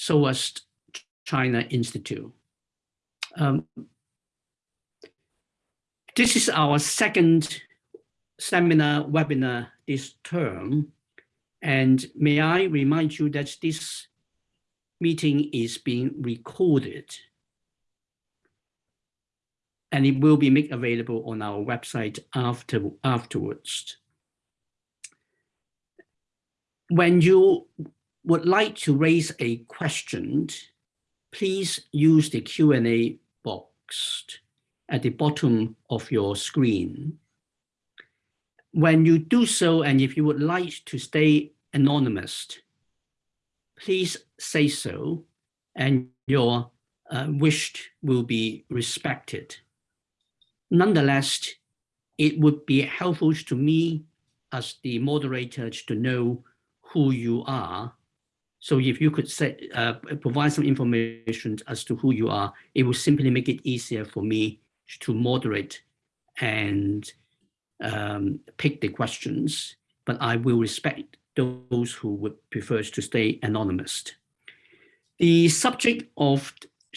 SOAS China Institute. Um, this is our second seminar webinar this term. And may I remind you that this meeting is being recorded and it will be made available on our website after, afterwards. When you would like to raise a question, please use the Q&A box at the bottom of your screen. When you do so, and if you would like to stay anonymous, please say so, and your uh, wish will be respected. Nonetheless, it would be helpful to me as the moderator to know who you are. So if you could say, uh, provide some information as to who you are, it will simply make it easier for me to moderate and um, pick the questions, but I will respect those who would prefer to stay anonymous. The subject of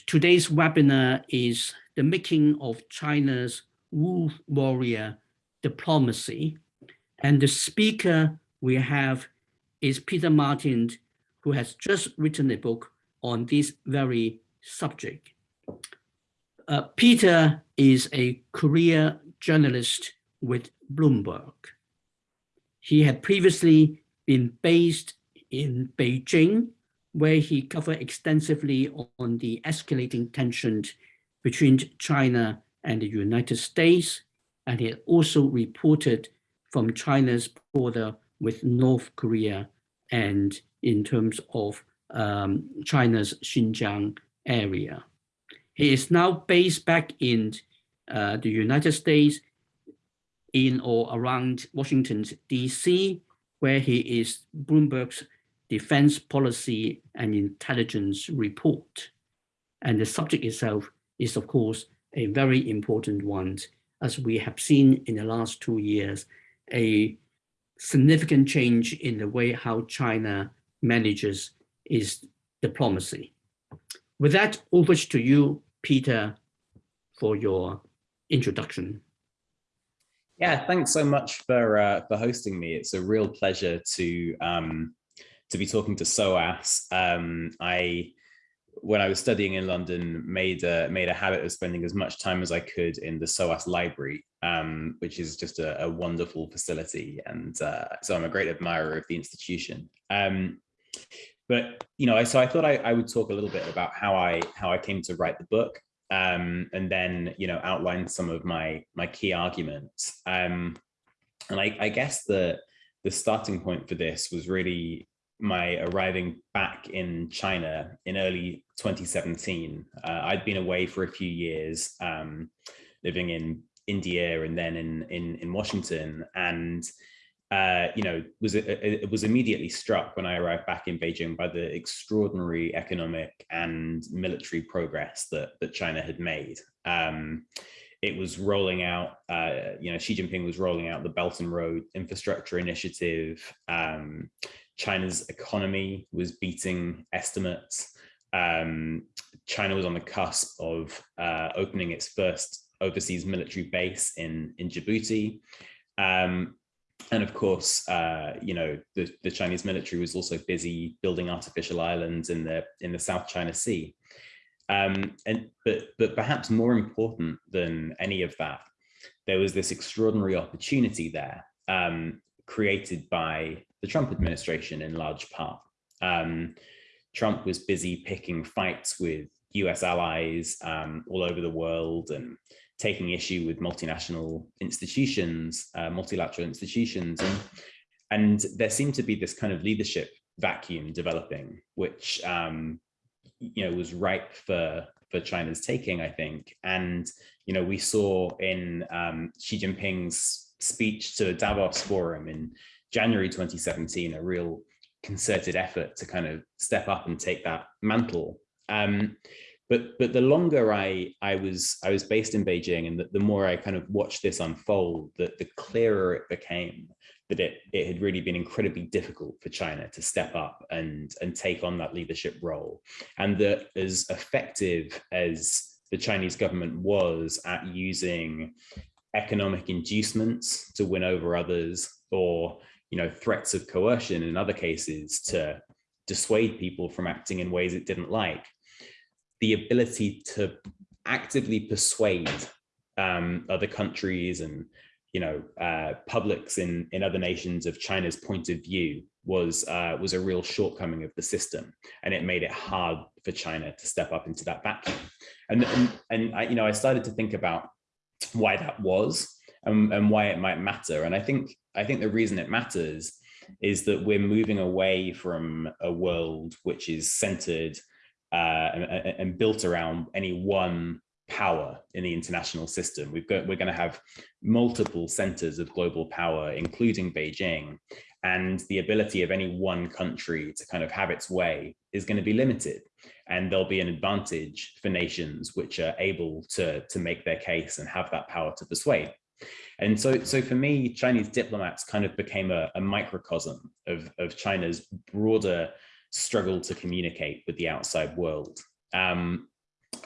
today's webinar is the making of China's wolf warrior diplomacy. And the speaker we have is Peter Martin, who has just written a book on this very subject. Uh, Peter is a career journalist with Bloomberg. He had previously been based in Beijing, where he covered extensively on the escalating tensions between China and the United States, and he also reported from China's border with North Korea and in terms of um, China's Xinjiang area. He is now based back in uh, the United States in or around Washington, DC, where he is Bloomberg's defense policy and intelligence report. And the subject itself is, of course, a very important one, as we have seen in the last two years, a significant change in the way how China manages is diplomacy. With that, over to you, Peter, for your introduction. Yeah, thanks so much for uh, for hosting me. It's a real pleasure to um, to be talking to SOAS. Um, I, when I was studying in London, made a, made a habit of spending as much time as I could in the SOAS library, um, which is just a, a wonderful facility. And uh, so I'm a great admirer of the institution. Um, but you know, I, so I thought I, I, would talk a little bit about how I how I came to write the book, um, and then you know outline some of my my key arguments. Um, and I, I guess the the starting point for this was really my arriving back in China in early 2017. Uh, I'd been away for a few years, um, living in India and then in in in Washington, and uh, you know, was it was immediately struck when I arrived back in Beijing by the extraordinary economic and military progress that that China had made. Um, it was rolling out, uh, you know, Xi Jinping was rolling out the Belt and Road Infrastructure Initiative. Um, China's economy was beating estimates. Um, China was on the cusp of uh, opening its first overseas military base in in Djibouti. Um, and of course, uh, you know, the, the Chinese military was also busy building artificial islands in the in the South China Sea. Um, and but but perhaps more important than any of that, there was this extraordinary opportunity there um, created by the Trump administration in large part. Um, Trump was busy picking fights with US allies um, all over the world and taking issue with multinational institutions, uh, multilateral institutions. And, and there seemed to be this kind of leadership vacuum developing, which um, you know was ripe for for China's taking, I think. And you know we saw in um, Xi Jinping's speech to Davos Forum in January 2017 a real concerted effort to kind of step up and take that mantle. Um, but but the longer I I was I was based in Beijing and the, the more I kind of watched this unfold, the, the clearer it became that it, it had really been incredibly difficult for China to step up and, and take on that leadership role. And that as effective as the Chinese government was at using economic inducements to win over others or you know threats of coercion in other cases to dissuade people from acting in ways it didn't like the ability to actively persuade um, other countries and you know uh, publics in in other nations of China's point of view was uh, was a real shortcoming of the system, and it made it hard for China to step up into that vacuum. And and, and I, you know I started to think about why that was and, and why it might matter. And I think I think the reason it matters is that we're moving away from a world which is centered uh, and, and, built around any one power in the international system. We've got, we're going to have multiple centers of global power, including Beijing, and the ability of any one country to kind of have its way is going to be limited. And there'll be an advantage for nations which are able to, to make their case and have that power to persuade. And so, so for me, Chinese diplomats kind of became a, a microcosm of, of China's broader struggle to communicate with the outside world. Um,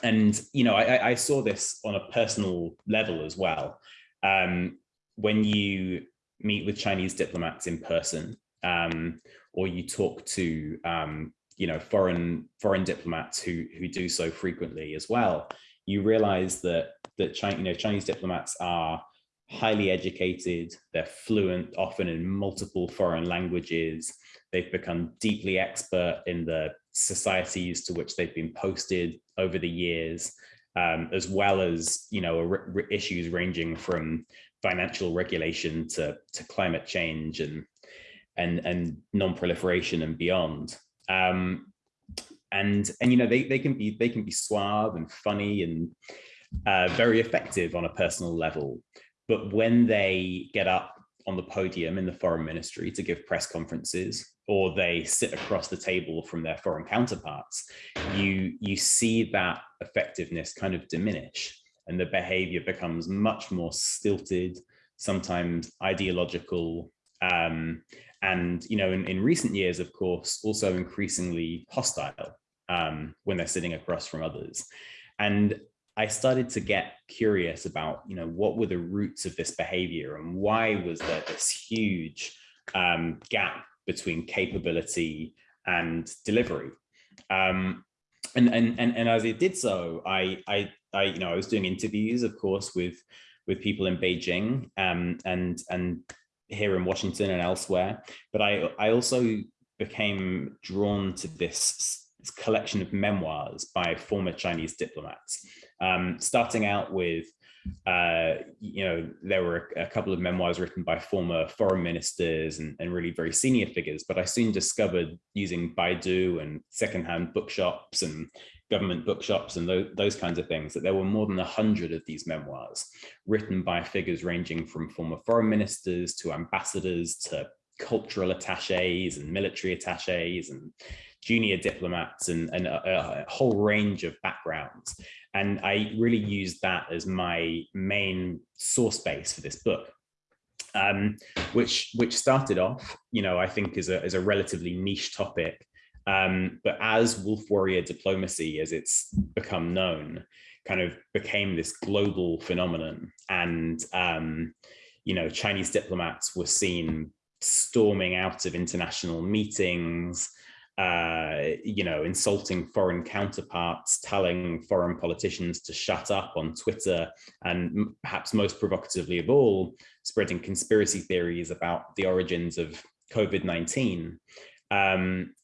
and, you know, I, I, saw this on a personal level as well. Um, when you meet with Chinese diplomats in person, um, or you talk to, um, you know, foreign foreign diplomats who who do so frequently as well, you realize that that China, you know, Chinese diplomats are highly educated, they're fluent, often in multiple foreign languages. They've become deeply expert in the societies to which they've been posted over the years, um, as well as you know issues ranging from financial regulation to, to climate change and and and non-proliferation and beyond. Um, and and you know they they can be they can be suave and funny and uh, very effective on a personal level. But when they get up on the podium in the foreign ministry to give press conferences or they sit across the table from their foreign counterparts, you, you see that effectiveness kind of diminish and the behavior becomes much more stilted, sometimes ideological, um, and you know, in, in recent years, of course, also increasingly hostile um, when they're sitting across from others. And I started to get curious about, you know, what were the roots of this behavior and why was there this huge um, gap between capability and delivery? Um, and, and, and, and as I did so, I, I, I, you know, I was doing interviews, of course, with, with people in Beijing um, and, and here in Washington and elsewhere. But I, I also became drawn to this collection of memoirs by former Chinese diplomats um, starting out with, uh, you know, there were a couple of memoirs written by former foreign ministers and, and really very senior figures, but I soon discovered using Baidu and secondhand bookshops and government bookshops and those, those kinds of things, that there were more than a hundred of these memoirs written by figures ranging from former foreign ministers to ambassadors to cultural attaches and military attaches and junior diplomats and, and a, a, whole range of backgrounds. And I really used that as my main source base for this book. Um, which which started off, you know, I think as a, as a relatively niche topic. Um, but as wolf warrior diplomacy, as it's become known, kind of became this global phenomenon. And, um, you know, Chinese diplomats were seen storming out of international meetings, uh, you know, insulting foreign counterparts, telling foreign politicians to shut up on Twitter, and perhaps most provocatively of all, spreading conspiracy theories about the origins of COVID-19. Um,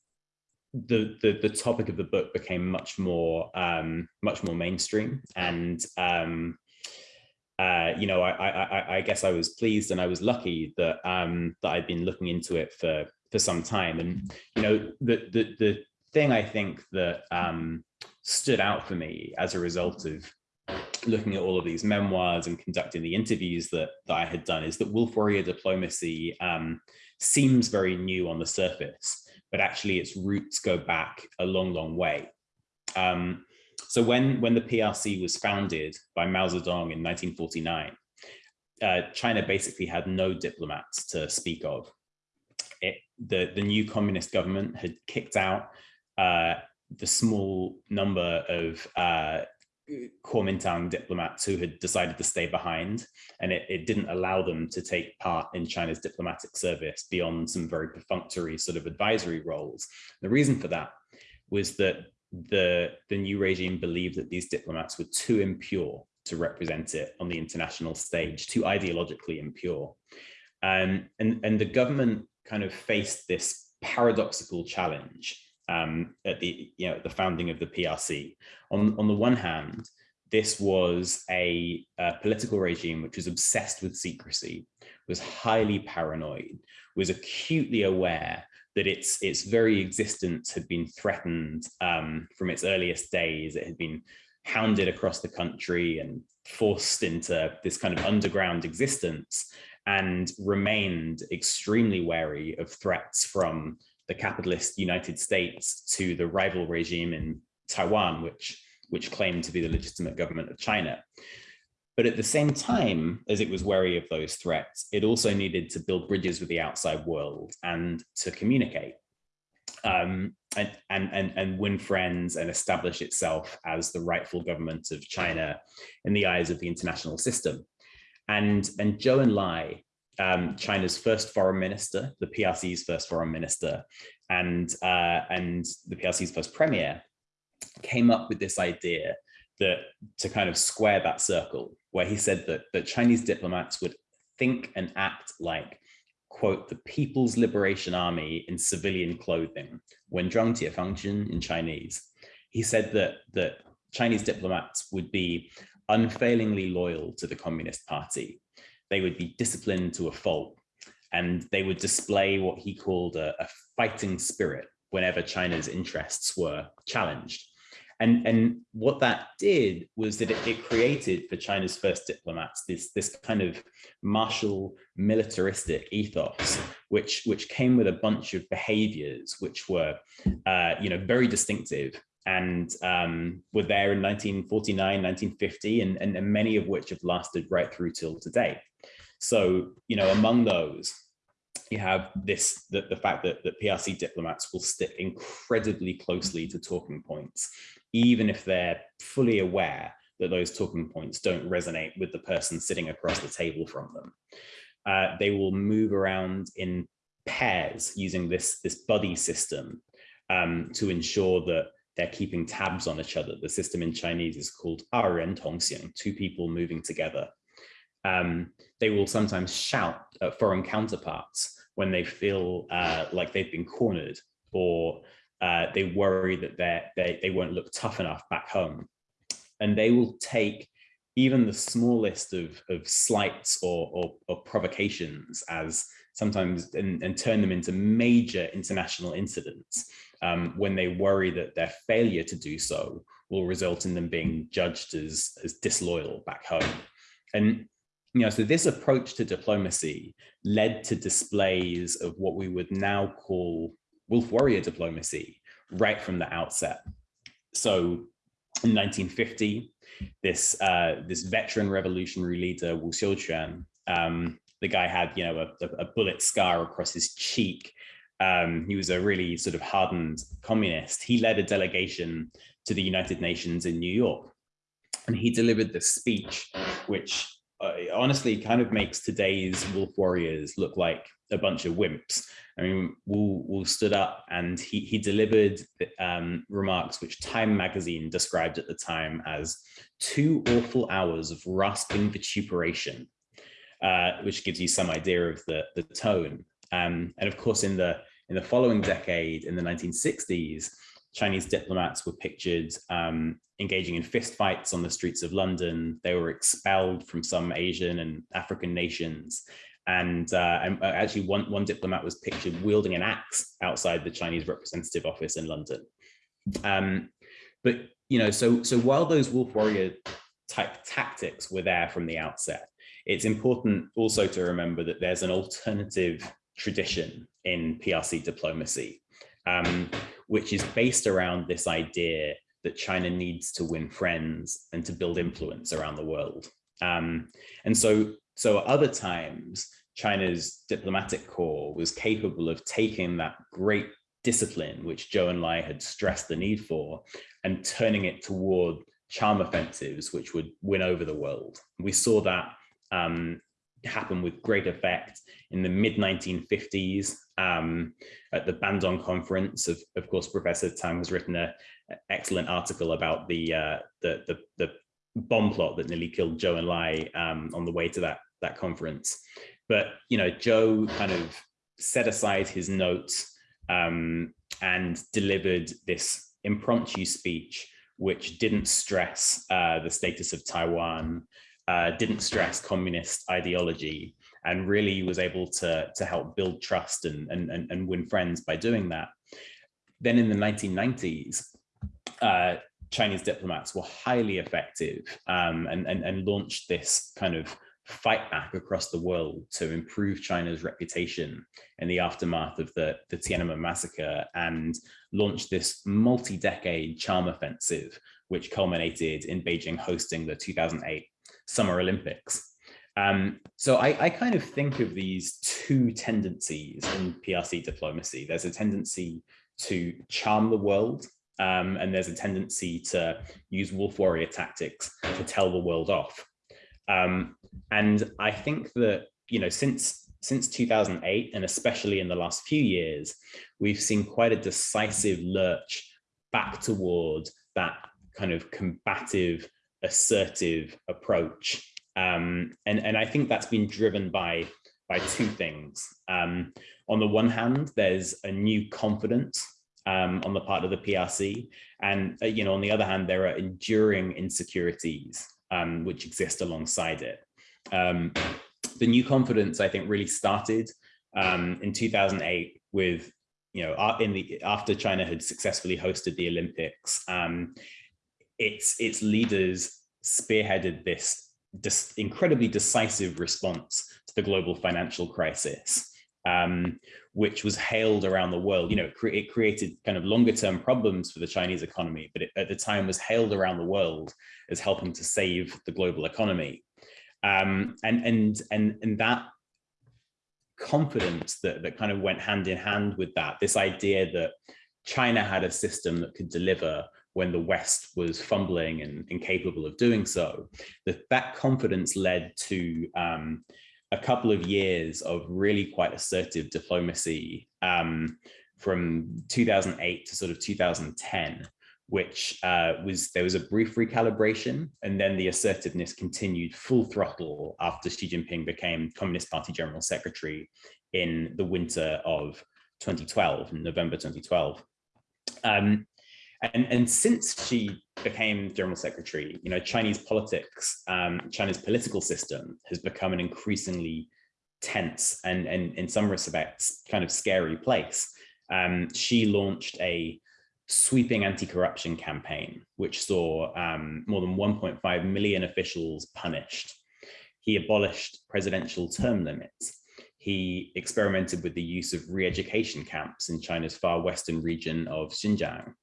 the, the, the topic of the book became much more um, much more mainstream, and um, uh, you know, I, I, I guess I was pleased and I was lucky that um, that I'd been looking into it for for some time. And you know, the the the thing I think that um, stood out for me as a result of looking at all of these memoirs and conducting the interviews that, that I had done is that wolf warrior diplomacy um, seems very new on the surface, but actually its roots go back a long, long way. Um, so when, when the PRC was founded by Mao Zedong in 1949, uh, China basically had no diplomats to speak of. It, the, the new communist government had kicked out uh, the small number of uh, Kuomintang diplomats who had decided to stay behind, and it, it, didn't allow them to take part in China's diplomatic service beyond some very perfunctory sort of advisory roles. The reason for that was that the, the new regime believed that these diplomats were too impure to represent it on the international stage, too ideologically impure. Um, and, and the government kind of faced this paradoxical challenge um, at the you know the founding of the PRC. On on the one hand, this was a, a, political regime which was obsessed with secrecy, was highly paranoid, was acutely aware that its its very existence had been threatened um, from its earliest days. It had been hounded across the country and forced into this kind of underground existence and remained extremely wary of threats from the capitalist United States to the rival regime in Taiwan, which, which claimed to be the legitimate government of China. But at the same time as it was wary of those threats, it also needed to build bridges with the outside world and to communicate um, and, and, and, and win friends and establish itself as the rightful government of China in the eyes of the international system. And, and Zhou Enlai um, China's first foreign minister, the PRC's first foreign minister, and uh, and the PRC's first premier, came up with this idea that to kind of square that circle, where he said that that Chinese diplomats would think and act like quote the People's Liberation Army in civilian clothing, when function in Chinese. He said that that Chinese diplomats would be unfailingly loyal to the Communist Party they would be disciplined to a fault and they would display what he called a, a fighting spirit whenever China's interests were challenged. And, and what that did was that it, it, created for China's first diplomats this, this kind of martial militaristic ethos, which, which came with a bunch of behaviors which were uh, you know, very distinctive and um, were there in 1949, 1950, and, and, many of which have lasted right through till today. So, you know, among those, you have this, the, the fact that, that PRC diplomats will stick incredibly closely to talking points, even if they're fully aware that those talking points don't resonate with the person sitting across the table from them. Uh, they will move around in pairs using this, this buddy system um, to ensure that they're keeping tabs on each other. The system in Chinese is called Ren Tongxiang, two people moving together. Um, they will sometimes shout at foreign counterparts when they feel uh, like they've been cornered or uh, they worry that they, they won't look tough enough back home. And they will take even the smallest of, of slights or, or, or provocations as sometimes and, and turn them into major international incidents um, when they worry that their failure to do so will result in them being judged as, as disloyal back home. And you know, so this approach to diplomacy led to displays of what we would now call wolf warrior diplomacy right from the outset. So in 1950, this uh, this veteran revolutionary leader Wu Xiuquan, um, the guy had you know a, a, bullet scar across his cheek. Um, he was a really sort of hardened communist. He led a delegation to the United Nations in New York, and he delivered this speech, which uh, honestly kind of makes today's Wolf Warriors look like a bunch of wimps. I mean, Wu, Wu stood up and he, he delivered um, remarks which Time magazine described at the time as two awful hours of rasping vituperation, uh, which gives you some idea of the, the tone. Um, and of course, in the in the following decade, in the 1960s, Chinese diplomats were pictured um, engaging in fistfights on the streets of London. They were expelled from some Asian and African nations. And, uh, and uh, actually one, one diplomat was pictured wielding an axe outside the Chinese representative office in London. Um, but, you know, so, so while those wolf warrior type tactics were there from the outset, it's important also to remember that there's an alternative tradition in PRC diplomacy um, which is based around this idea that China needs to win friends and to build influence around the world. Um, and so so at other times, China's diplomatic corps was capable of taking that great discipline, which Zhou Enlai had stressed the need for, and turning it toward charm offensives, which would win over the world. We saw that um, happen with great effect in the mid 1950s um, at the Bandung conference. Of, of course, Professor Tsang has written an excellent article about the, uh, the, the, the, bomb plot that nearly killed Zhou Enlai um, on the way to that, that conference. But, you know, Zhou kind of set aside his notes um, and delivered this impromptu speech, which didn't stress uh, the status of Taiwan, uh, didn't stress communist ideology, and really was able to, to help build trust and, and, and win friends by doing that. Then in the 1990s, uh, Chinese diplomats were highly effective um, and, and, and launched this kind of fight back across the world to improve China's reputation in the aftermath of the, the Tiananmen massacre and launched this multi-decade charm offensive, which culminated in Beijing hosting the 2008 Summer Olympics. Um, so I, I, kind of think of these two tendencies in PRC diplomacy. There's a tendency to charm the world um, and there's a tendency to use wolf warrior tactics to tell the world off. Um, and I think that, you know, since since 2008, and especially in the last few years, we've seen quite a decisive lurch back toward that kind of combative, assertive approach. Um, and, and I think that's been driven by, by two things. Um, on the one hand, there's a new confidence um, on the part of the PRC. And, uh, you know, on the other hand, there are enduring insecurities um, which exist alongside it. Um, the new confidence, I think, really started um, in 2008 with, you know, in the after China had successfully hosted the Olympics, um, its its leaders spearheaded this, this incredibly decisive response to the global financial crisis um, which was hailed around the world. You know, it, cre it created kind of longer term problems for the Chinese economy, but it, at the time was hailed around the world as helping to save the global economy. Um, and, and, and, and that confidence that, that kind of went hand in hand with that, this idea that China had a system that could deliver when the West was fumbling and incapable of doing so, that that confidence led to um, a couple of years of really quite assertive diplomacy um, from 2008 to sort of 2010, which uh, was there was a brief recalibration and then the assertiveness continued full throttle after Xi Jinping became Communist Party General Secretary in the winter of 2012, November 2012. Um, and, and since Xi became general secretary, you know, Chinese politics, um, China's political system has become an increasingly tense and, and in some respects kind of scary place. Um, Xi launched a sweeping anti-corruption campaign, which saw um, more than 1.5 million officials punished. He abolished presidential term limits. He experimented with the use of re-education camps in China's far western region of Xinjiang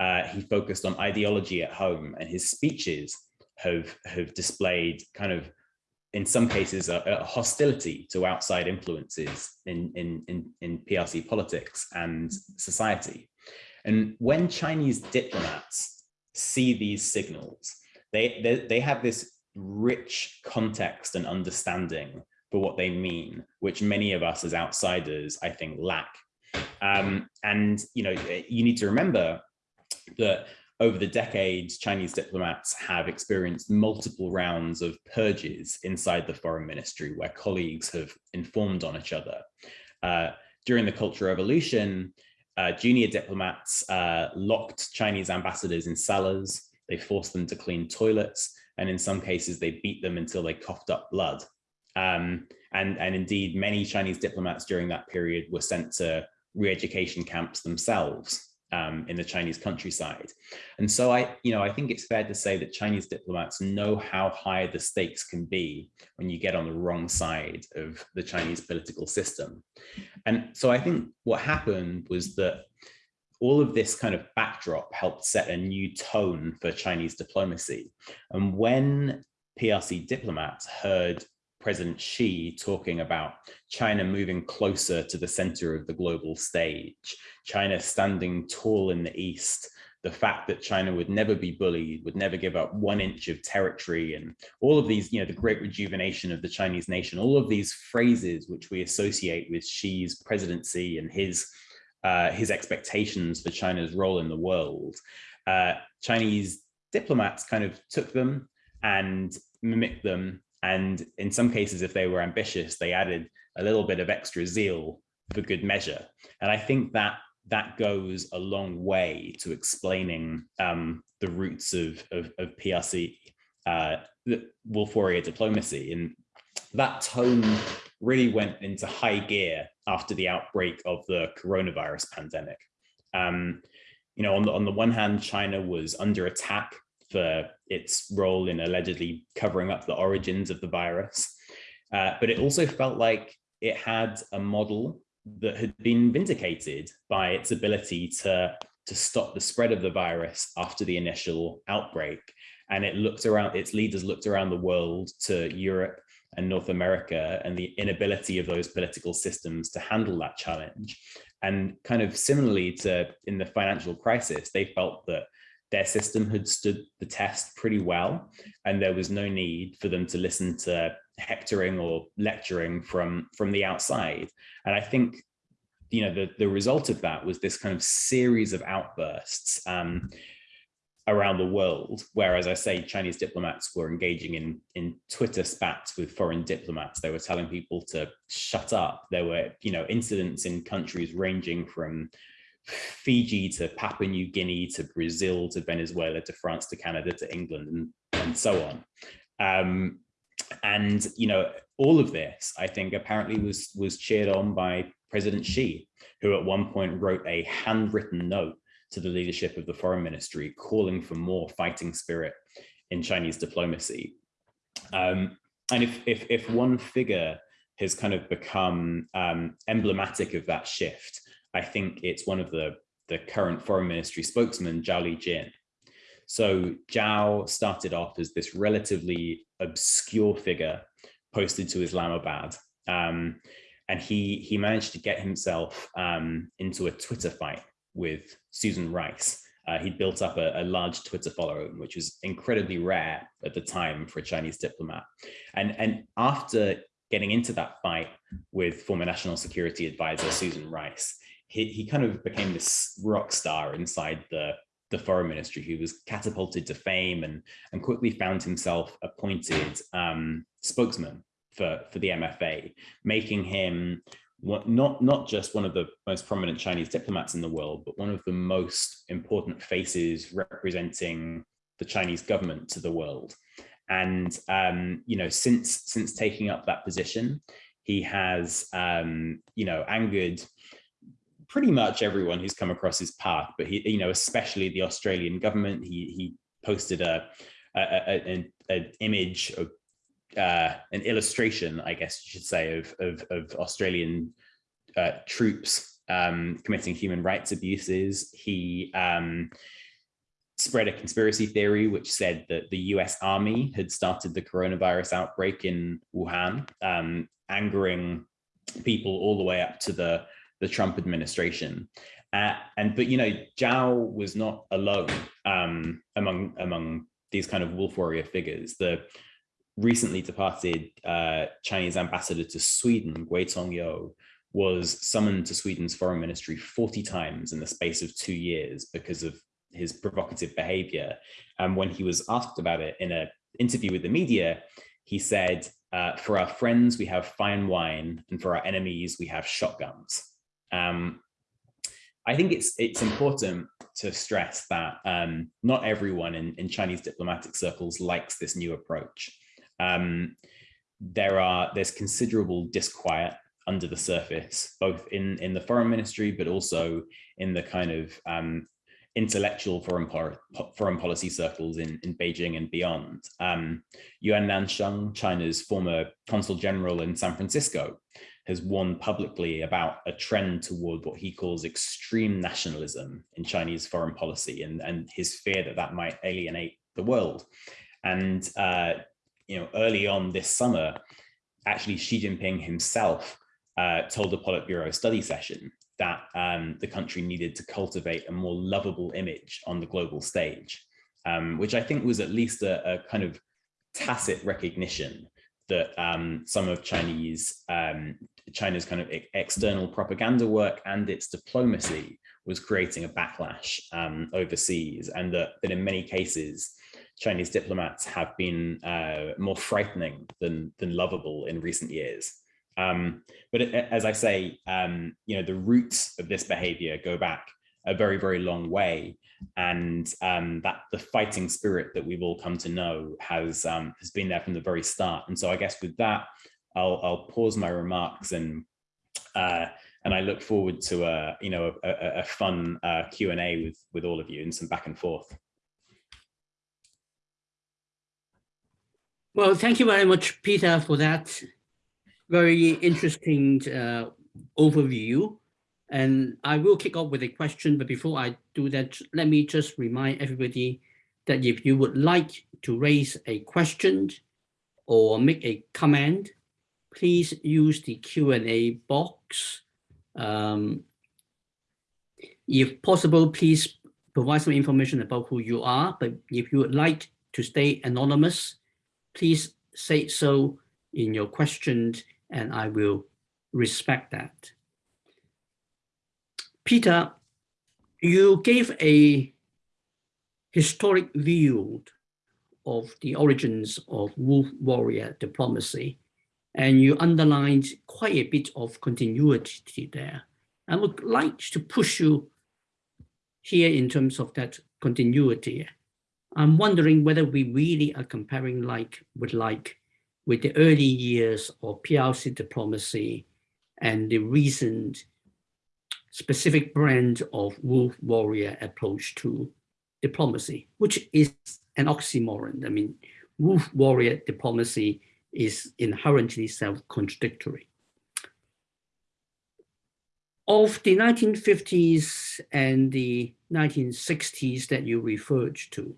uh, he focused on ideology at home and his speeches have, have displayed kind of, in some cases, a, a hostility to outside influences in, in, in, in PRC politics and society. And when Chinese diplomats see these signals, they, they, they have this rich context and understanding for what they mean, which many of us as outsiders, I think, lack. Um, and, you know, you need to remember that over the decades, Chinese diplomats have experienced multiple rounds of purges inside the foreign ministry where colleagues have informed on each other. Uh, during the Cultural Revolution, uh, junior diplomats uh, locked Chinese ambassadors in cellars, they forced them to clean toilets, and in some cases they beat them until they coughed up blood. Um, and, and indeed, many Chinese diplomats during that period were sent to re-education camps themselves um, in the Chinese countryside. And so I, you know, I think it's fair to say that Chinese diplomats know how high the stakes can be when you get on the wrong side of the Chinese political system. And so I think what happened was that all of this kind of backdrop helped set a new tone for Chinese diplomacy. And when PRC diplomats heard President Xi talking about China moving closer to the center of the global stage, China standing tall in the East, the fact that China would never be bullied, would never give up one inch of territory, and all of these, you know, the great rejuvenation of the Chinese nation, all of these phrases which we associate with Xi's presidency and his uh, his expectations for China's role in the world. Uh, Chinese diplomats kind of took them and mimicked them. And in some cases, if they were ambitious, they added a little bit of extra zeal for good measure. And I think that that goes a long way to explaining um, the roots of, of, of PRC, uh, Wolf Warrior diplomacy. And that tone really went into high gear after the outbreak of the coronavirus pandemic. Um, you know, on the, on the one hand, China was under attack for its role in allegedly covering up the origins of the virus. Uh, but it also felt like it had a model that had been vindicated by its ability to, to stop the spread of the virus after the initial outbreak. And it looked around, its leaders looked around the world to Europe and North America and the inability of those political systems to handle that challenge. And kind of similarly to in the financial crisis, they felt that their system had stood the test pretty well, and there was no need for them to listen to hectoring or lecturing from from the outside. And I think, you know, the the result of that was this kind of series of outbursts. Um, around the world, where, as I say, Chinese diplomats were engaging in, in Twitter spats with foreign diplomats. They were telling people to shut up. There were, you know, incidents in countries ranging from Fiji to Papua New Guinea to Brazil to Venezuela to France to Canada to England and, and so on. Um, and, you know, all of this, I think, apparently was, was cheered on by President Xi, who at one point wrote a handwritten note to the leadership of the foreign ministry, calling for more fighting spirit in Chinese diplomacy. Um, and if, if, if one figure has kind of become um, emblematic of that shift, I think it's one of the, the current foreign ministry spokesman, Zhao Lijian. So Zhao started off as this relatively obscure figure posted to Islamabad. Um, and he, he managed to get himself um, into a Twitter fight with Susan Rice. Uh, he'd built up a, a, large Twitter following, which was incredibly rare at the time for a Chinese diplomat. And, and after getting into that fight with former National Security Advisor Susan Rice, he, he kind of became this rock star inside the, the foreign ministry. He was catapulted to fame and, and quickly found himself appointed um, spokesman for, for the MFA, making him not, not just one of the most prominent Chinese diplomats in the world, but one of the most important faces representing the Chinese government to the world. And, um, you know, since, since taking up that position, he has, um, you know, angered pretty much everyone who's come across his path, but he, you know, especially the Australian government. He, he posted a, an image of uh, an illustration, I guess you should say, of, of, of Australian uh, troops um, committing human rights abuses. He um, spread a conspiracy theory which said that the US Army had started the coronavirus outbreak in Wuhan, um, angering people all the way up to the, the Trump administration. Uh, and but you know, Zhao was not alone um, among among these kind of wolf warrior figures. The recently departed uh, Chinese ambassador to Sweden, Gui Congyou, was summoned to Sweden's foreign ministry 40 times in the space of two years because of his provocative behavior. And when he was asked about it in an interview with the media, he said, uh, for our friends, we have fine wine, and for our enemies, we have shotguns. Um, I think it's it's important to stress that um, not everyone in, in Chinese diplomatic circles likes this new approach um, there are there's considerable disquiet under the surface, both in in the foreign ministry, but also in the kind of um, intellectual foreign foreign policy circles in in Beijing and beyond. Um, Yuan Nansheng, China's former consul general in San Francisco, has warned publicly about a trend toward what he calls extreme nationalism in Chinese foreign policy, and and his fear that that might alienate the world. And uh, you know, early on this summer, actually Xi Jinping himself uh, told a Politburo study session that um, the country needed to cultivate a more lovable image on the global stage, um, which I think was at least a, a kind of tacit recognition that um, some of Chinese um, China's kind of external propaganda work and its diplomacy was creating a backlash um, overseas, and that, that in many cases Chinese diplomats have been uh, more frightening than than lovable in recent years. Um, but as I say, um, you know, the roots of this behavior go back a very, very long way. And um, that the fighting spirit that we've all come to know has um, has been there from the very start. And so I guess with that, I'll, I'll pause my remarks and uh, and I look forward to a you know a, a, a fun uh, Q and A with with all of you and some back and forth. Well, thank you very much, Peter, for that very interesting uh, overview. And I will kick off with a question, but before I do that, let me just remind everybody that if you would like to raise a question or make a comment, please use the Q&A box. Um, if possible, please provide some information about who you are, but if you would like to stay anonymous, please say so in your question and I will respect that. Peter, you gave a historic view of the origins of wolf warrior diplomacy, and you underlined quite a bit of continuity there. I would like to push you here in terms of that continuity. I'm wondering whether we really are comparing like with like with the early years of PRC diplomacy and the recent specific brand of wolf warrior approach to diplomacy, which is an oxymoron. I mean, wolf warrior diplomacy is inherently self-contradictory. Of the 1950s and the 1960s that you referred to,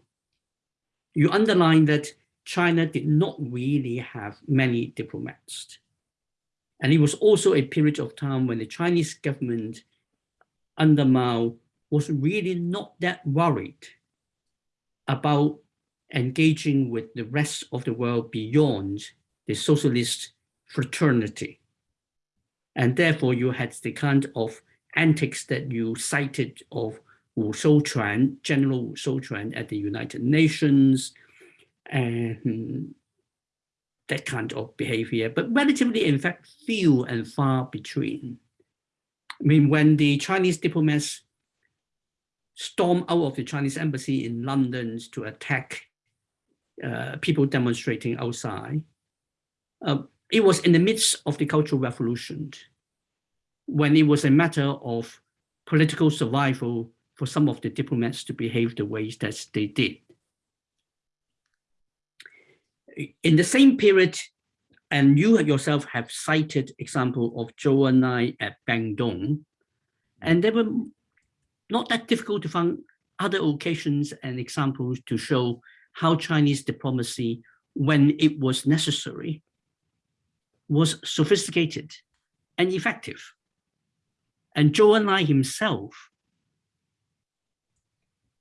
you underline that China did not really have many diplomats. And it was also a period of time when the Chinese government under Mao was really not that worried about engaging with the rest of the world beyond the socialist fraternity. And therefore you had the kind of antics that you cited of Wu Xiuquan, General Wu Xiuquan at the United Nations, and that kind of behavior, but relatively, in fact, few and far between. I mean, when the Chinese diplomats stormed out of the Chinese embassy in London to attack uh, people demonstrating outside, uh, it was in the midst of the Cultural Revolution, when it was a matter of political survival for some of the diplomats to behave the ways that they did. In the same period, and you yourself have cited example of Zhou Enlai at Bandung, and they were not that difficult to find other occasions and examples to show how Chinese diplomacy, when it was necessary, was sophisticated and effective. And Zhou Enlai himself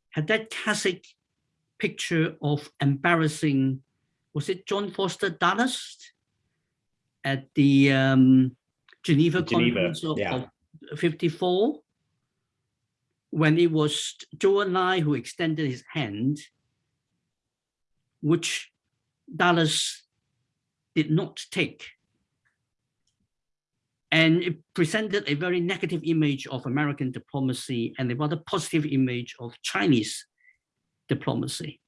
had that classic picture of embarrassing was it John Foster Dulles at the um, Geneva, Geneva Conference of, yeah. of 54 when it was Zhou Enlai who extended his hand, which Dulles did not take. And it presented a very negative image of American diplomacy and a rather positive image of Chinese diplomacy.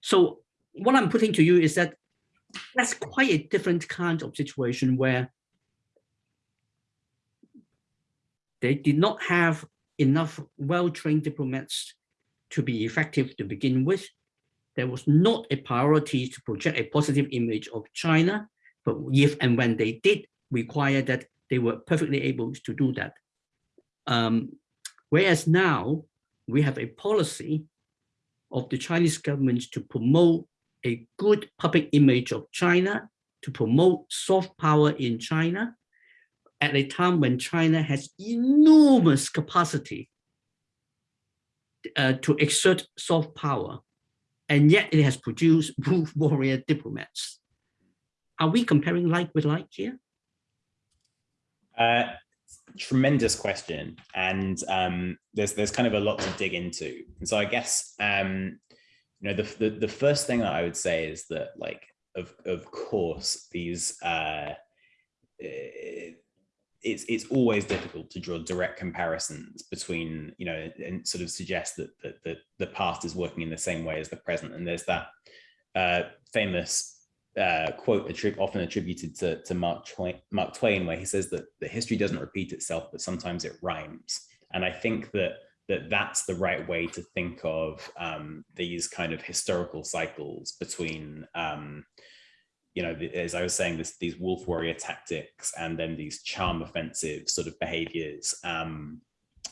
So what I'm putting to you is that that's quite a different kind of situation where they did not have enough well-trained diplomats to be effective to begin with. There was not a priority to project a positive image of China, but if and when they did require that, they were perfectly able to do that. Um, whereas now we have a policy of the Chinese government to promote a good public image of China to promote soft power in China at a time when China has enormous capacity uh, to exert soft power, and yet it has produced wolf warrior diplomats. Are we comparing like with like here? Uh, tremendous question, and um, there's there's kind of a lot to dig into. And so I guess um, you know the, the the first thing that I would say is that like of of course these uh, eh, it's it's always difficult to draw direct comparisons between you know and sort of suggest that that, that the past is working in the same way as the present. And there's that uh, famous uh, quote attri often attributed to, to Mark, Twain, Mark Twain where he says that the history doesn't repeat itself but sometimes it rhymes. And I think that that that's the right way to think of um, these kind of historical cycles between um, you know, as I was saying, this, these wolf warrior tactics and then these charm offensive sort of behaviors um,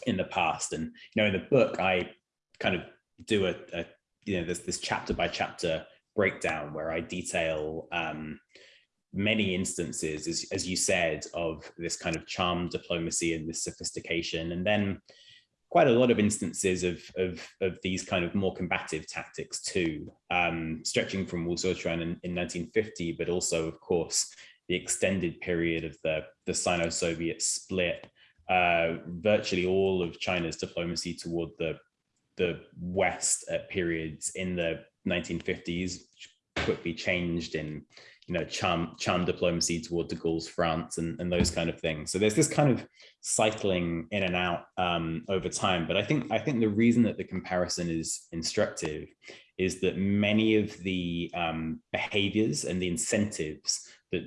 in the past. And, you know, in the book, I kind of do a, a you know, there's this chapter by chapter breakdown where I detail um, many instances, as, as you said, of this kind of charm diplomacy and this sophistication. And then quite a lot of instances of, of, of these kind of more combative tactics too, um, stretching from Wu Xiuquan in, in 1950, but also, of course, the extended period of the, the Sino-Soviet split, uh, virtually all of China's diplomacy toward the, the West at periods in the 1950s, quickly changed in you know, charm, charm diplomacy toward de Gaulle's France and, and those kind of things. So there's this kind of cycling in and out um, over time. But I think I think the reason that the comparison is instructive is that many of the um, behaviors and the incentives that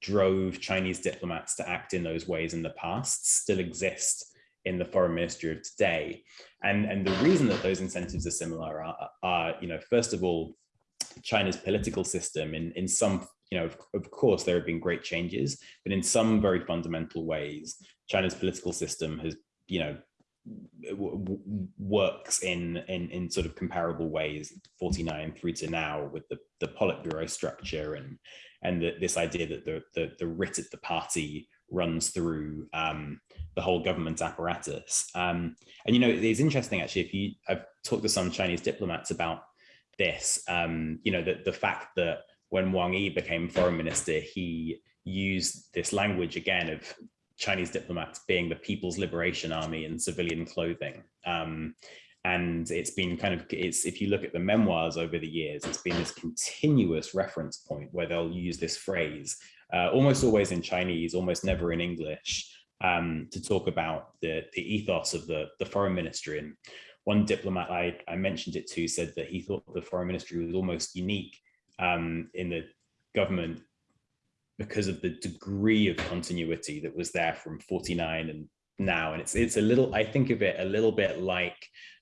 drove Chinese diplomats to act in those ways in the past still exist in the foreign ministry of today. And, and the reason that those incentives are similar are, are you know, first of all, China's political system in, in some, you know, of, of, course, there have been great changes, but in some very fundamental ways, China's political system has, you know, works in, in in sort of comparable ways 49 through to now with the the politburo structure and and the, this idea that the, the the writ at the party runs through um, the whole government apparatus. Um, and you know it's interesting actually if you i've talked to some chinese diplomats about this. Um, you know, the, the fact that when Wang Yi became foreign minister, he used this language again of Chinese diplomats being the People's Liberation Army in civilian clothing. Um, and it's been kind of, it's if you look at the memoirs over the years, it's been this continuous reference point where they'll use this phrase, uh, almost always in Chinese, almost never in English, um, to talk about the, the ethos of the, the foreign ministry. And one diplomat I, I mentioned it to said that he thought the foreign ministry was almost unique um, in the government because of the degree of continuity that was there from 49 and now. And it's it's a little, I think of it a little bit like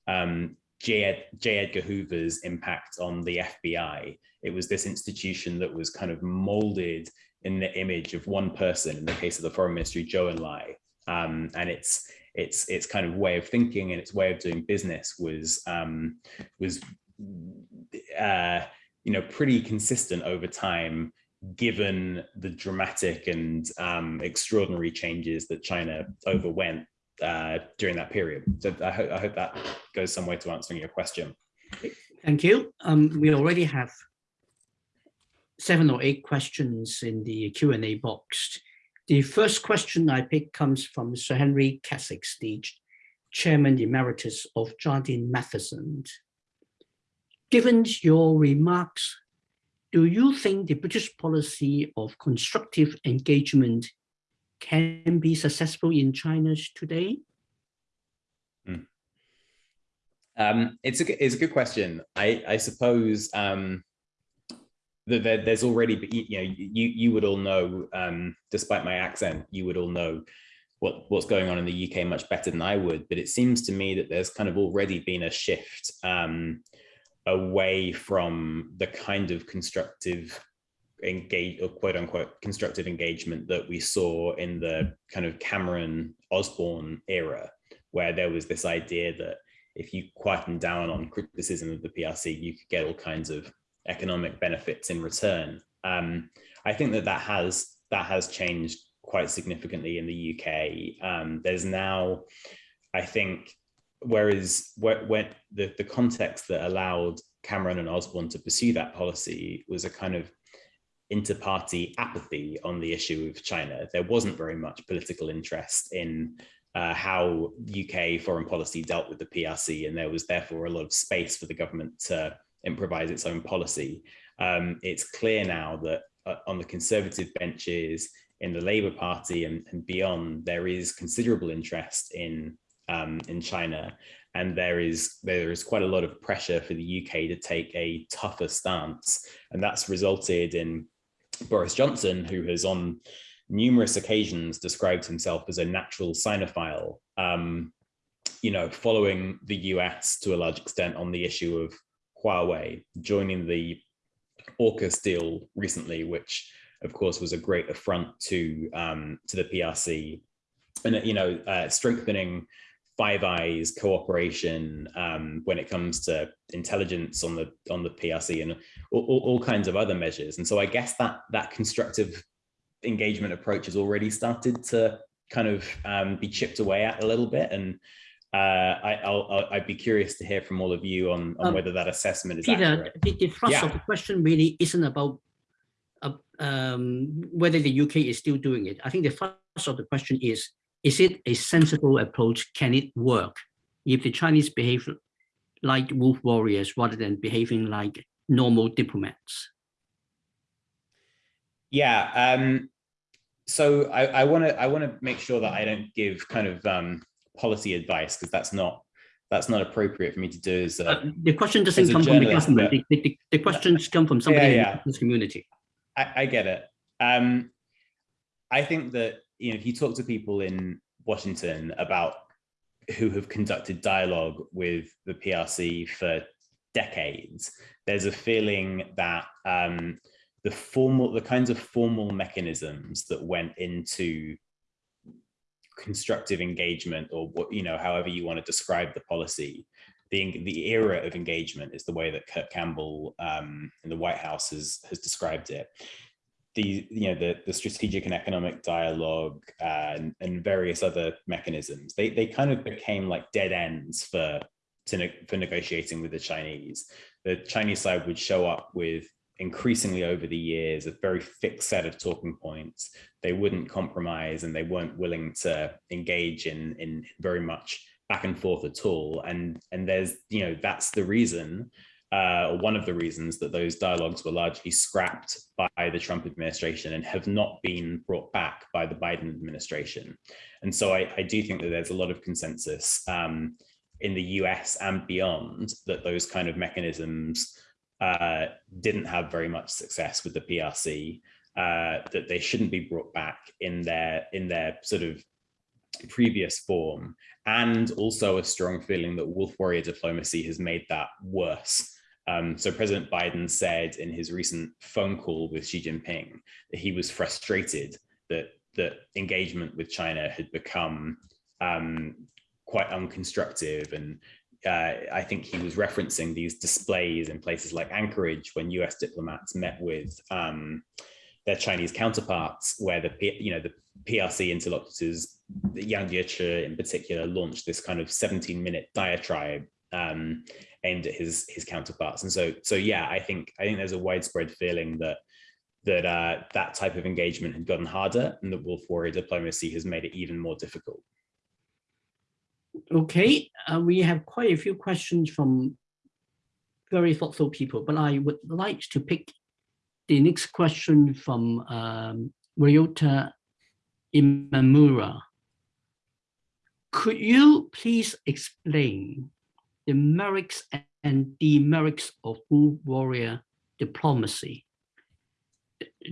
um, J. Ed, J. Edgar Hoover's impact on the FBI. It was this institution that was kind of molded in the image of one person, in the case of the foreign ministry, Zhou Enlai. Um, and it's its its kind of way of thinking and its way of doing business was um, was uh, you know pretty consistent over time given the dramatic and um, extraordinary changes that China overwent uh, during that period. So I, ho I, hope that goes some way to answering your question. Thank you. Um, we already have seven or eight questions in the Q&A box. The first question I pick comes from Sir Henry Keswick, the Chairman Emeritus of Jardine Matheson. Given your remarks, do you think the British policy of constructive engagement can be successful in China today? Mm. Um, it's a it's a good question. I I suppose um, that there's already, you know, you you would all know, um, despite my accent, you would all know what what's going on in the UK much better than I would. But it seems to me that there's kind of already been a shift um, away from the kind of constructive engage or quote unquote constructive engagement that we saw in the kind of Cameron Osborne era, where there was this idea that if you quieten down on criticism of the PRC, you could get all kinds of economic benefits in return. Um, I think that that has that has changed quite significantly in the UK. Um, there's now, I think, whereas when the, the context that allowed Cameron and Osborne to pursue that policy was a kind of inter-party apathy on the issue of China. There wasn't very much political interest in uh, how UK foreign policy dealt with the PRC, and there was therefore a lot of space for the government to improvise its own policy. Um, it's clear now that uh, on the conservative benches in the Labour Party and, and beyond, there is considerable interest in um, in China, and there is there is quite a lot of pressure for the UK to take a tougher stance, and that's resulted in Boris Johnson, who has on numerous occasions described himself as a natural Sinophile, um, you know, following the US to a large extent on the issue of Huawei, joining the AUKUS deal recently, which of course was a great affront to um, to the PRC, and you know, uh, strengthening Five Eyes cooperation um, when it comes to intelligence on the on the PRC and all, all, kinds of other measures. And so I guess that that constructive engagement approach has already started to kind of um, be chipped away at a little bit. And uh, I, will I'd be curious to hear from all of you on, on um, whether that assessment is Peter, accurate. The, the thrust yeah. of the question really isn't about uh, um, whether the UK is still doing it. I think the thrust of the question is is it a sensible approach? Can it work? If the Chinese behave like wolf warriors rather than behaving like normal diplomats? Yeah, um, so I want to I want to make sure that I don't give kind of um, policy advice because that's not that's not appropriate for me to do. As a, uh, the question doesn't come from the government. But, the, the, the, questions come from somebody yeah, yeah. in this community. I, I get it. Um, I think that you know, if you talk to people in Washington about who have conducted dialogue with the PRC for decades, there's a feeling that um, the formal, the kinds of formal mechanisms that went into constructive engagement or what, you know, however you want to describe the policy, the, the era of engagement is the way that Kurt Campbell um, in the White House has, has described it the you know the the strategic and economic dialogue uh, and, and various other mechanisms they they kind of became like dead ends for to for negotiating with the Chinese. The Chinese side would show up with increasingly over the years a very fixed set of talking points. They wouldn't compromise and they weren't willing to engage in in very much back and forth at all. And and there's you know that's the reason uh, one of the reasons that those dialogues were largely scrapped by the Trump administration and have not been brought back by the Biden administration. And so I, I do think that there's a lot of consensus um, in the US and beyond that those kind of mechanisms uh, didn't have very much success with the PRC, uh, that they shouldn't be brought back in their in their sort of previous form, and also a strong feeling that wolf warrior diplomacy has made that worse um, so President Biden said in his recent phone call with Xi Jinping that he was frustrated that that engagement with China had become um, quite unconstructive. And uh, I think he was referencing these displays in places like Anchorage when US diplomats met with um, their Chinese counterparts, where the you know the PRC interlocutors, Yang Jiechi in particular, launched this kind of 17 minute diatribe um, aimed at his his counterparts. And so so yeah, I think I think there's a widespread feeling that that uh, that type of engagement had gotten harder and that wolf warrior diplomacy has made it even more difficult. Okay, uh, we have quite a few questions from very thoughtful people, but I would like to pick the next question from um, Ryota Imamura. Could you please explain the merits and demerits of wolf warrior diplomacy.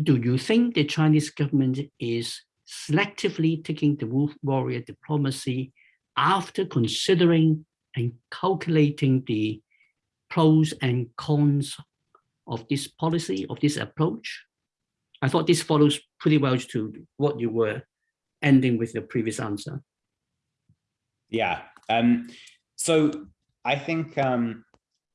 Do you think the Chinese government is selectively taking the wolf warrior diplomacy after considering and calculating the pros and cons of this policy, of this approach? I thought this follows pretty well to what you were ending with your previous answer. Yeah. Um, so I think, um,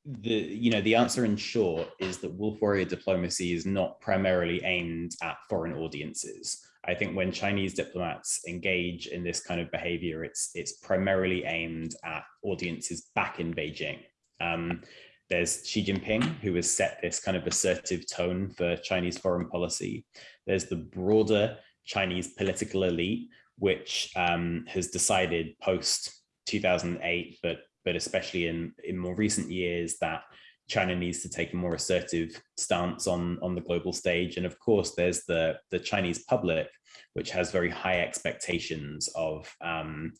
the you know the answer in short is that wolf warrior diplomacy is not primarily aimed at foreign audiences i think when chinese diplomats engage in this kind of behavior it's it's primarily aimed at audiences back in beijing um, there's Xi Jinping, who has set this kind of assertive tone for Chinese foreign policy. There's the broader Chinese political elite, which um, has decided post 2008, but but especially in in more recent years that China needs to take a more assertive stance on on the global stage. And of course, there's the the Chinese public, which has very high expectations of um,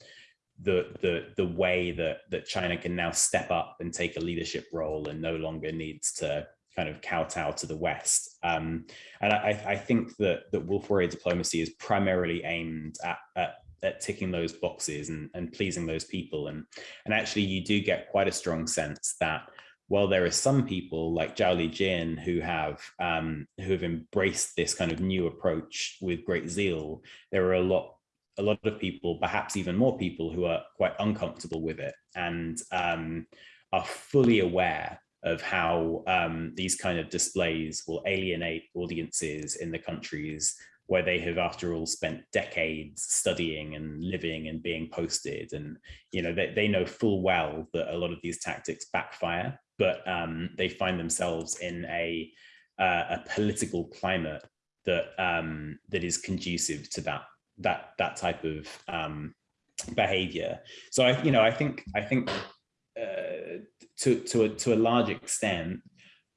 the the the way that that China can now step up and take a leadership role and no longer needs to kind of kowtow to the West. Um, and I, I, think that that Wolf Warrior diplomacy is primarily aimed at, at, at ticking those boxes and, and pleasing those people. And, and actually you do get quite a strong sense that while there are some people like Zhao Lijian who have um, who have embraced this kind of new approach with great zeal, there are a lot a lot of people, perhaps even more people who are quite uncomfortable with it and um, are fully aware of how um, these kind of displays will alienate audiences in the countries where they have after all spent decades studying and living and being posted. And you know they, they know full well that a lot of these tactics backfire but um, they find themselves in a uh, a political climate that um, that is conducive to that that that type of um, behavior. So I, you know, I think I think uh, to to a, to a large extent,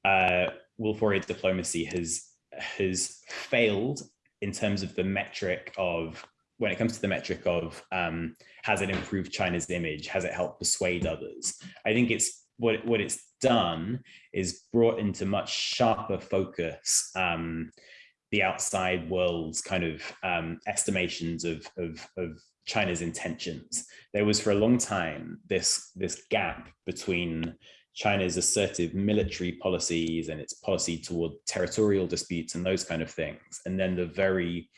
uh, Wolf Warrior diplomacy has has failed in terms of the metric of when it comes to the metric of um, has it improved China's image? Has it helped persuade others? I think it's what what it's done is brought into much sharper focus um, the outside world's kind of um, estimations of, of, of China's intentions. There was for a long time this, this gap between China's assertive military policies and its policy toward territorial disputes and those kind of things, and then the very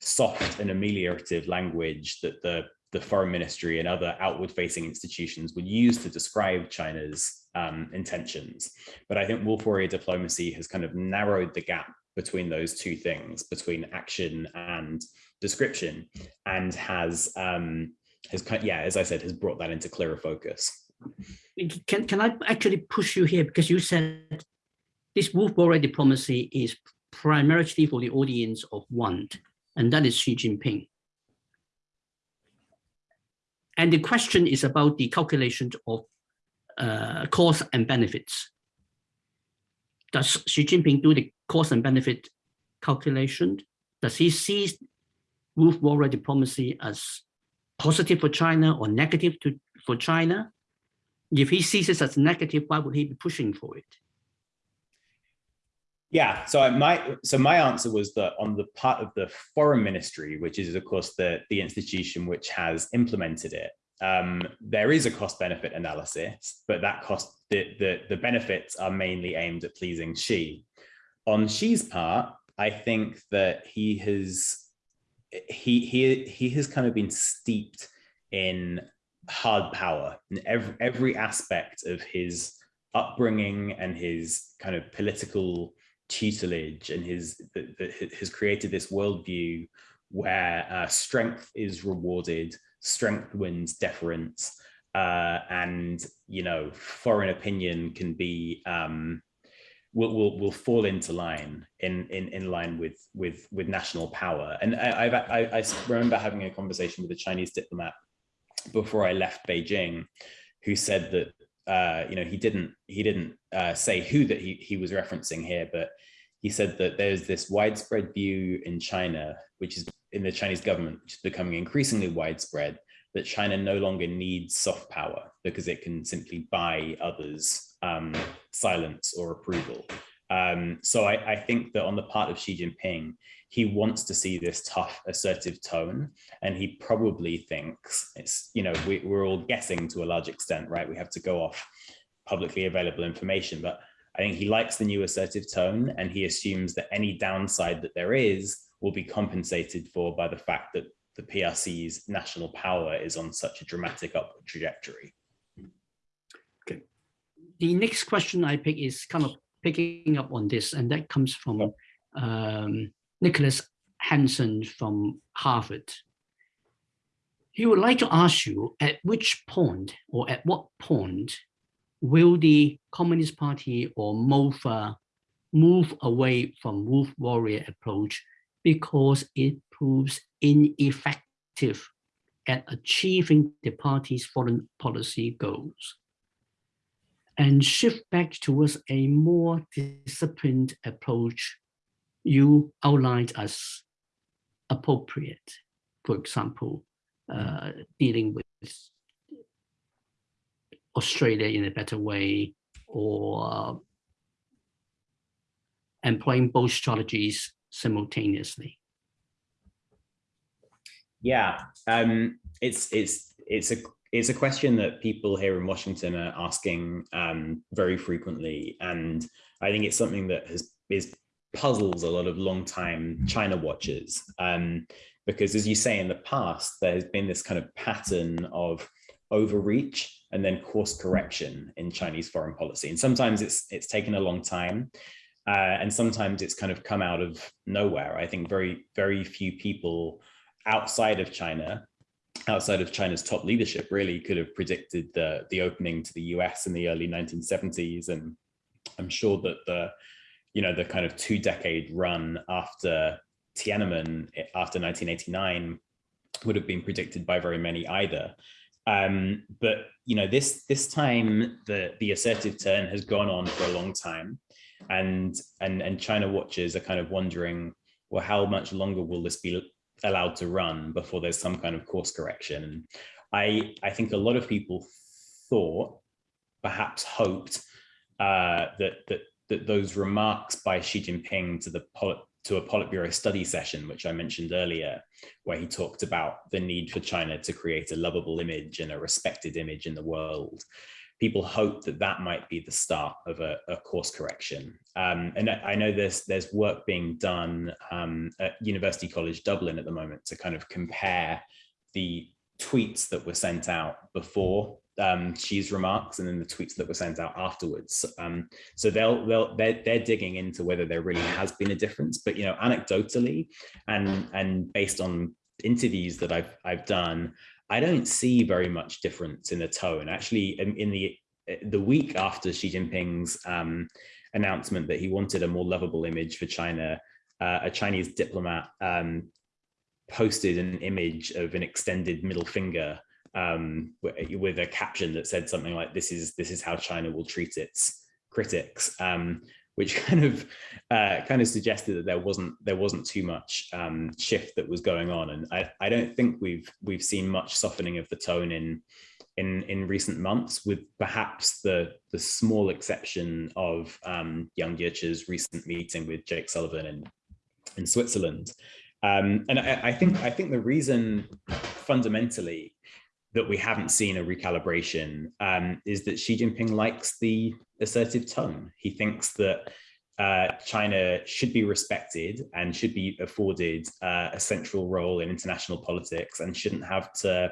soft and ameliorative language that the, the foreign ministry and other outward facing institutions would use to describe China's um, intentions. But I think wolf warrior diplomacy has kind of narrowed the gap between those two things, between action and description, and has um, has yeah, as I said, has brought that into clearer focus. Can can I actually push you here because you said this wolf warrior diplomacy is primarily for the audience of one, and that is Xi Jinping. And the question is about the calculation of uh, costs and benefits. Does Xi Jinping do the cost and benefit calculation? Does he see wolf warrior diplomacy as positive for China or negative to, for China? If he sees it as negative, why would he be pushing for it? Yeah, so my so my answer was that on the part of the foreign ministry, which is of course the the institution which has implemented it, um, there is a cost benefit analysis, but that cost the, the the benefits are mainly aimed at pleasing Xi. On Xi's part, I think that he has he he he has kind of been steeped in hard power in every every aspect of his upbringing and his kind of political tutelage and his has created this worldview where uh, strength is rewarded, strength wins deference, uh, and you know foreign opinion can be um, will, will will fall into line in in in line with with with national power. And I, I've, I I remember having a conversation with a Chinese diplomat before I left Beijing, who said that uh, you know he didn't he didn't uh, say who that he he was referencing here, but he said that there's this widespread view in China, which is in the Chinese government, which is becoming increasingly widespread, that China no longer needs soft power because it can simply buy others um, silence or approval. Um, so I, I, think that on the part of Xi Jinping, he wants to see this tough, assertive tone, and he probably thinks it's, you know, we, we're all guessing to a large extent, right? We have to go off publicly available information, but I think he likes the new assertive tone, and he assumes that any downside that there is will be compensated for by the fact that the PRC's national power is on such a dramatic upward trajectory. The next question I pick is kind of picking up on this, and that comes from um, Nicholas Hanson from Harvard. He would like to ask you at which point or at what point will the Communist Party or MOFA move away from wolf warrior approach because it proves ineffective at achieving the party's foreign policy goals and shift back towards a more disciplined approach you outlined as appropriate. For example, uh, dealing with Australia in a better way or uh, employing both strategies simultaneously? Yeah, um, it's it's it's a it's a question that people here in Washington are asking um, very frequently, and I think it's something that has is puzzles a lot of long-time China watchers. Um, because as you say in the past, there has been this kind of pattern of overreach and then course correction in Chinese foreign policy. And sometimes it's it's taken a long time. Uh, and sometimes it's kind of come out of nowhere. I think very, very few people outside of China, outside of China's top leadership really could have predicted the, the opening to the US in the early 1970s. And I'm sure that the, you know, the kind of two decade run after Tiananmen after 1989 would have been predicted by very many either. Um, but you know, this this time the the assertive turn has gone on for a long time, and and and China watchers are kind of wondering, well, how much longer will this be allowed to run before there's some kind of course correction? I I think a lot of people thought, perhaps hoped, uh, that that that those remarks by Xi Jinping to the to a Politburo study session, which I mentioned earlier, where he talked about the need for China to create a lovable image and a respected image in the world. People hope that that might be the start of a, a course correction. Um, and I know there's there's work being done um, at University College Dublin at the moment to kind of compare the tweets that were sent out before um, Xi's remarks and then the tweets that were sent out afterwards. Um, so they'll they'll they're, they're digging into whether there really has been a difference. But you know, anecdotally and and based on interviews that I've I've done, I don't see very much difference in the tone. Actually, in, in the the week after Xi Jinping's um, announcement that he wanted a more lovable image for China, uh, a Chinese diplomat um, posted an image of an extended middle finger um, with a caption that said something like, this is, this is how China will treat its critics, um, which kind of uh, kind of suggested that there wasn't there wasn't too much um, shift that was going on. And I, I don't think we've we've seen much softening of the tone in in in recent months, with perhaps the the small exception of um, Yang Jiechi's recent meeting with Jake Sullivan in in Switzerland. Um, and I, I, think I think the reason fundamentally that we haven't seen a recalibration um, is that Xi Jinping likes the assertive tone. He thinks that uh, China should be respected and should be afforded uh, a central role in international politics and shouldn't have to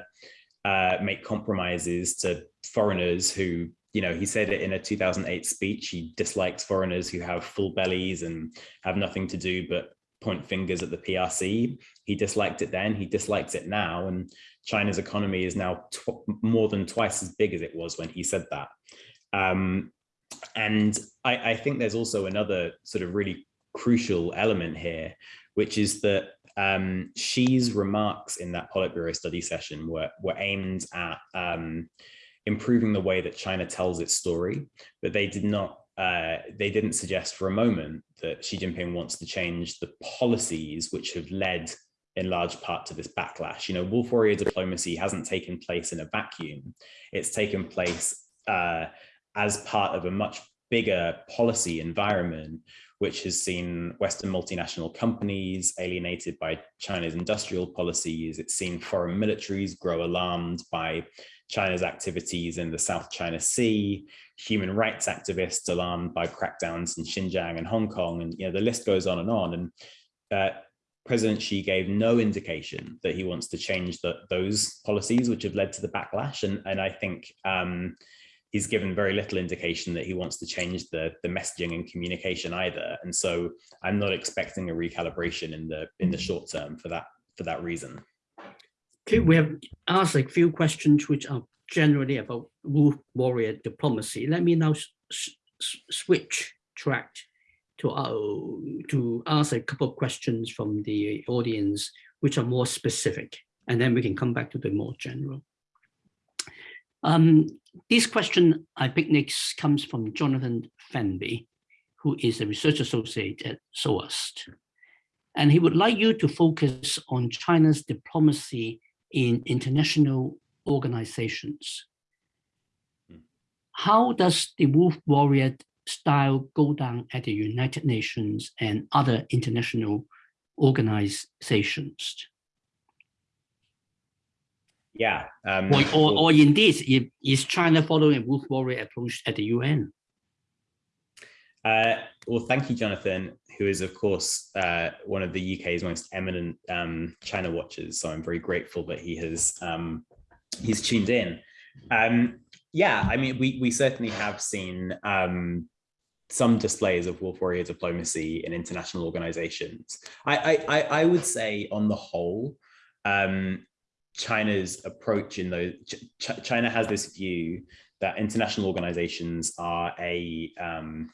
uh, make compromises to foreigners who, you know, he said it in a 2008 speech, he dislikes foreigners who have full bellies and have nothing to do but point fingers at the PRC. He disliked it then, he dislikes it now. And China's economy is now more than twice as big as it was when he said that. Um, and I, I, think there's also another sort of really crucial element here, which is that um, Xi's remarks in that Politburo study session were, were aimed at um, improving the way that China tells its story, but they did not uh, they didn't suggest for a moment that Xi Jinping wants to change the policies which have led in large part to this backlash. You know, wolf warrior diplomacy hasn't taken place in a vacuum. It's taken place uh, as part of a much bigger policy environment, which has seen Western multinational companies alienated by China's industrial policies. It's seen foreign militaries grow alarmed by China's activities in the South China Sea, human rights activists alarmed by crackdowns in Xinjiang and Hong Kong, and you know the list goes on and on. And uh, President Xi gave no indication that he wants to change the, those policies which have led to the backlash. And, and I think um, he's given very little indication that he wants to change the the messaging and communication either. And so I'm not expecting a recalibration in the in the short term for that for that reason. Okay, we have asked a few questions which are generally about warrior diplomacy. Let me now switch track to uh, to ask a couple of questions from the audience, which are more specific, and then we can come back to the more general. Um, this question I pick next comes from Jonathan Fenby, who is a research associate at SOAS. And he would like you to focus on China's diplomacy in international organizations. Hmm. How does the wolf warrior style go down at the United Nations and other international organizations? Yeah. Um, or, or, or indeed, is China following a wolf warrior approach at the UN? Uh, well, thank you, Jonathan, who is, of course, uh, one of the UK's most eminent um, China watchers. So I'm very grateful that he has um, he's tuned in. Um, yeah, I mean, we we certainly have seen um, some displays of wolf warrior diplomacy in international organizations. I I, I would say, on the whole, um, China's approach in those Ch China has this view that international organizations are a um,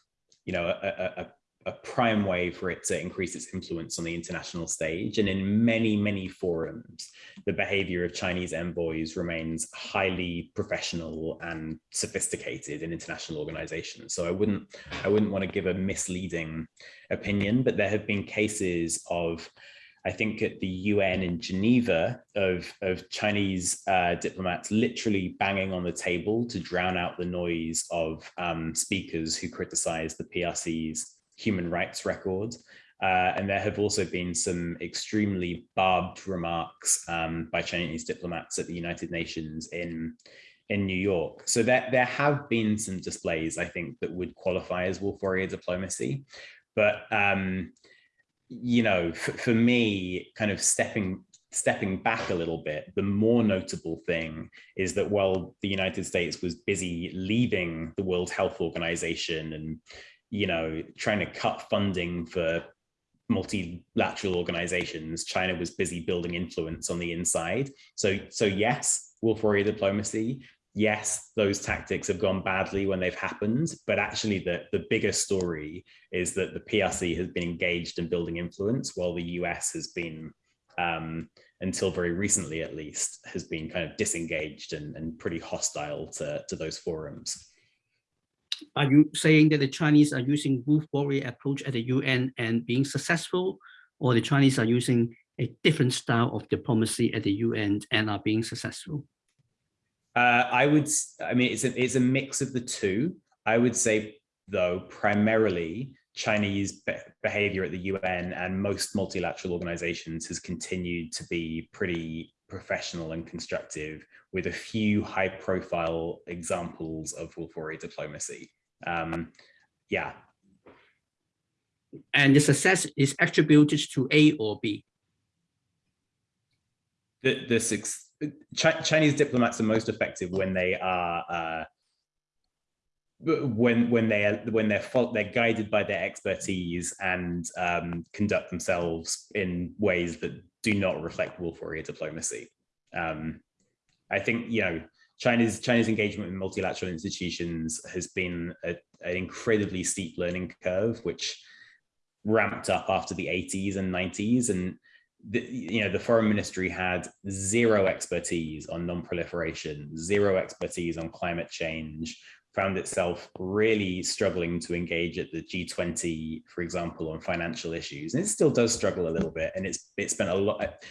you know, a, a, a prime way for it to increase its influence on the international stage. And in many, many forums, the behavior of Chinese envoys remains highly professional and sophisticated in international organizations. So I wouldn't, I wouldn't want to give a misleading opinion, but there have been cases of I think at the UN in Geneva of, of Chinese uh, diplomats literally banging on the table to drown out the noise of um, speakers who criticize the PRC's human rights record. Uh, and there have also been some extremely barbed remarks um, by Chinese diplomats at the United Nations in, in New York. So there, there have been some displays, I think, that would qualify as wolf warrior diplomacy. But um, you know, for, me, kind of stepping stepping back a little bit, the more notable thing is that while the United States was busy leaving the World Health Organization and, you know, trying to cut funding for multilateral organizations, China was busy building influence on the inside. So, so yes, wolf warrior diplomacy, yes, those tactics have gone badly when they've happened, but actually the, the bigger story is that the PRC has been engaged in building influence while the US has been, um, until very recently at least, has been kind of disengaged and, and pretty hostile to, to those forums. Are you saying that the Chinese are using wolf warrior approach at the UN and being successful, or the Chinese are using a different style of diplomacy at the UN and are being successful? Uh, I would, I mean, it's a, it's a mix of the two. I would say, though, primarily Chinese be behavior at the UN and most multilateral organizations has continued to be pretty professional and constructive with a few high profile examples of wolf warrior diplomacy. Um, yeah. And the success is attributed to A or B? The, the, six Chinese diplomats are most effective when they are uh, when when they are when they're they're guided by their expertise and um, conduct themselves in ways that do not reflect wolf warrior diplomacy. Um, I think you know China's China's engagement with multilateral institutions has been a, an incredibly steep learning curve, which ramped up after the 80s and 90s and the, you know, the foreign ministry had zero expertise on non-proliferation, zero expertise on climate change, found itself really struggling to engage at the G20, for example, on financial issues. And it still does struggle a little bit. And it's it spent a lot,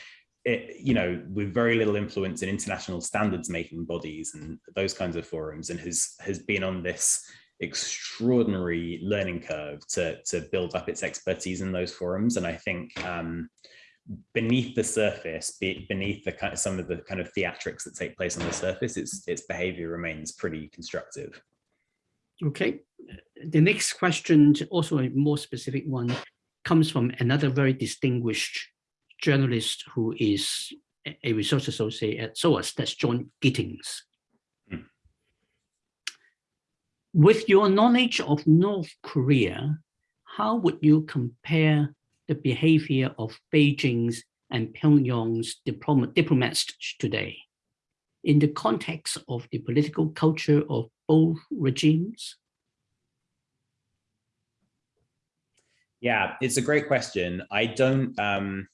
it, you know, with very little influence in international standards making bodies and those kinds of forums and has has been on this extraordinary learning curve to, to build up its expertise in those forums. And I think um, beneath the surface, beneath the kind of some of the kind of theatrics that take place on the surface, its its behavior remains pretty constructive. Okay, the next question, also a more specific one, comes from another very distinguished journalist who is a research associate at SOAS, that's John Gittings. Hmm. With your knowledge of North Korea, how would you compare the behavior of Beijing's and Pyongyang's diplomats today in the context of the political culture of both regimes? Yeah, it's a great question. I don't, um,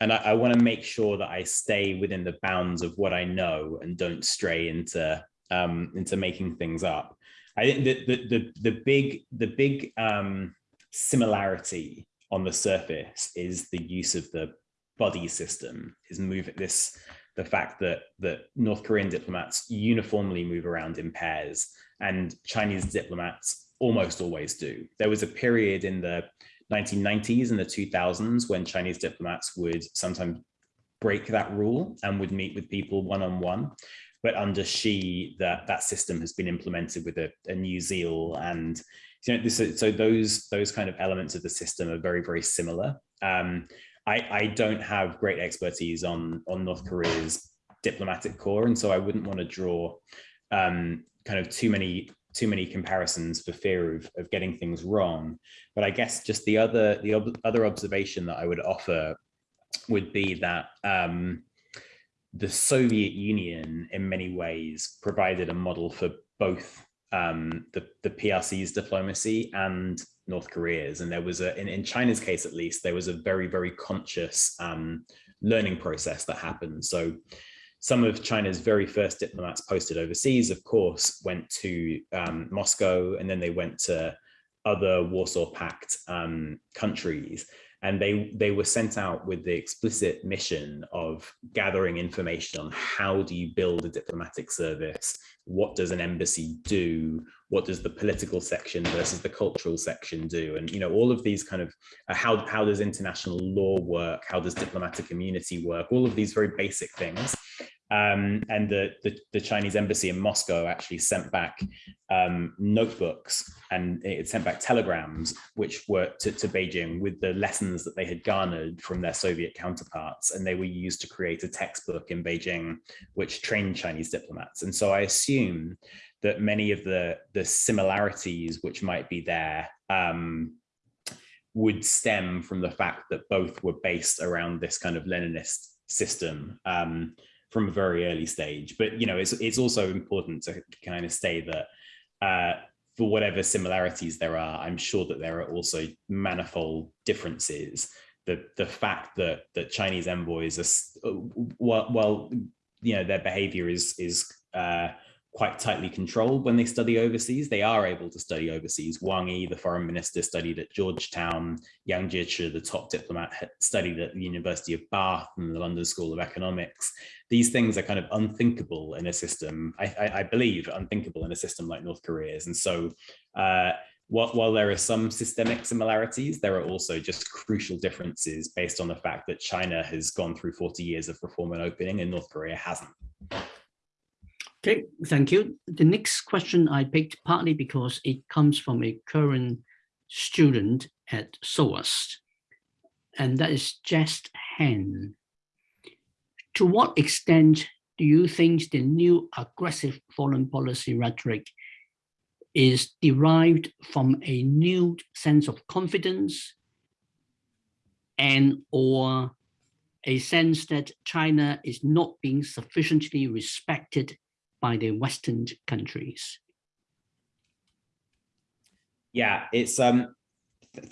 and I, I want to make sure that I stay within the bounds of what I know and don't stray into um, into making things up. I think the the the, the big the big um, similarity on the surface is the use of the body system. Is move this the fact that that North Korean diplomats uniformly move around in pairs and Chinese diplomats almost always do. There was a period in the 1990s and the 2000s when Chinese diplomats would sometimes break that rule and would meet with people one-on-one. -on -one. But under Xi, that, that system has been implemented with a, a New Zeal and you know, this, so those those kind of elements of the system are very, very similar. Um, I, I don't have great expertise on, on North Korea's diplomatic corps, and so I wouldn't want to draw um, kind of too many too many comparisons for fear of, of getting things wrong. But I guess just the other the ob other observation that I would offer would be that um, the Soviet Union in many ways provided a model for both um, the, the PRC's diplomacy and North Korea's. And there was a, in, in China's case, at least, there was a very, very conscious um, learning process that happened. So some of China's very first diplomats posted overseas, of course, went to um, Moscow and then they went to other Warsaw Pact um, countries. And they, they were sent out with the explicit mission of gathering information on how do you build a diplomatic service? What does an embassy do? What does the political section versus the cultural section do? And, you know, all of these kind of, uh, how, how does international law work? How does diplomatic immunity work? All of these very basic things um, and the, the, the, Chinese embassy in Moscow actually sent back um, notebooks and it sent back telegrams, which were to, to, Beijing with the lessons that they had garnered from their Soviet counterparts. And they were used to create a textbook in Beijing, which trained Chinese diplomats. And so I assume that many of the, the similarities which might be there um, would stem from the fact that both were based around this kind of Leninist system. From a very early stage. But you know, it's it's also important to kind of say that uh, for whatever similarities there are, I'm sure that there are also manifold differences. The the fact that that Chinese envoys are well, well you know, their behavior is is uh, quite tightly controlled when they study overseas. They are able to study overseas. Wang Yi, the foreign minister, studied at Georgetown. Yang Jiechi, the top diplomat, studied at the University of Bath and the London School of Economics. These things are kind of unthinkable in a system, I, I, I believe, unthinkable in a system like North Korea's. And so uh, while, while there are some systemic similarities, there are also just crucial differences based on the fact that China has gone through 40 years of reform and opening and North Korea hasn't. Okay, thank you. The next question I picked partly because it comes from a current student at SOAS, and that is Just Han. To what extent do you think the new aggressive foreign policy rhetoric is derived from a new sense of confidence and or a sense that China is not being sufficiently respected by the Western countries? Yeah, it's um.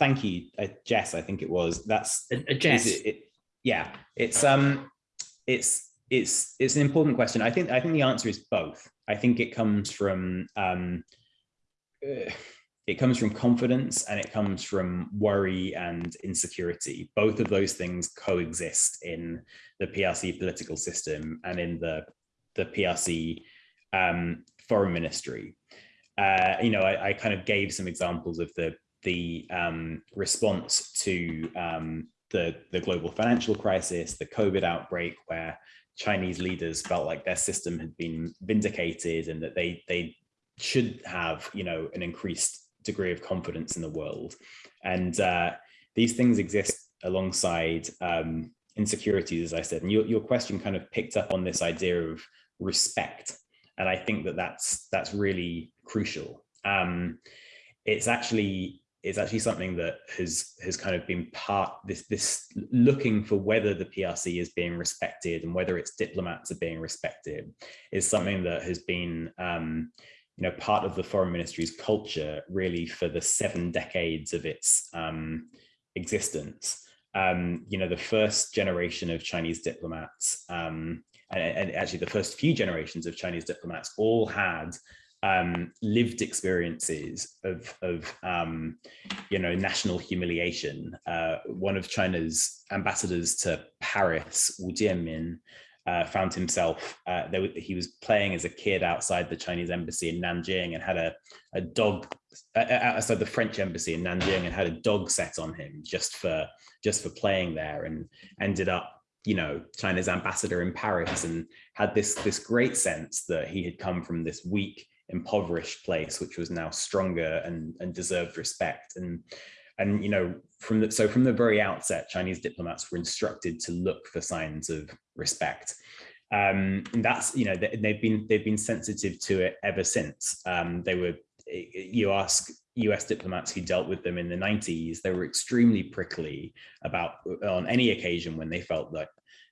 Thank you, uh, Jess. I think it was. That's uh, Jess. It, it, yeah, it's um, it's it's it's an important question. I think I think the answer is both. I think it comes from um, uh, it comes from confidence and it comes from worry and insecurity. Both of those things coexist in the PRC political system and in the the PRC um, foreign ministry. Uh, you know, I, I, kind of gave some examples of the the um, response to um, the the global financial crisis, the COVID outbreak, where Chinese leaders felt like their system had been vindicated and that they they should have you know an increased degree of confidence in the world, and uh, these things exist alongside um, insecurities, as I said. And your your question kind of picked up on this idea of respect and I think that that's that's really crucial. um, it's actually it's actually something that has has kind of been part this this looking for whether the PRC is being respected and whether its diplomats are being respected is something that has been um, you know part of the foreign ministry's culture really for the seven decades of its um, existence. Um, you know, the first generation of Chinese diplomats um, and, and actually the first few generations of Chinese diplomats all had um, lived experiences of, of um, you know, national humiliation. Uh, one of China's ambassadors to Paris, Wu Jianmin, uh, found himself, uh, there, he was playing as a kid outside the Chinese embassy in Nanjing and had a, a dog uh, uh, outside the French embassy in Nanjing and had a dog set on him just for just for playing there and ended up you know China's ambassador in Paris and had this this great sense that he had come from this weak impoverished place, which was now stronger and, and deserved respect. And, and, you know, from the, so from the very outset, Chinese diplomats were instructed to look for signs of respect. Um, and that's, you know, they've been, they've been sensitive to it ever since. Um, they were, you ask US diplomats who dealt with them in the 90s, they were extremely prickly about on any occasion when they felt that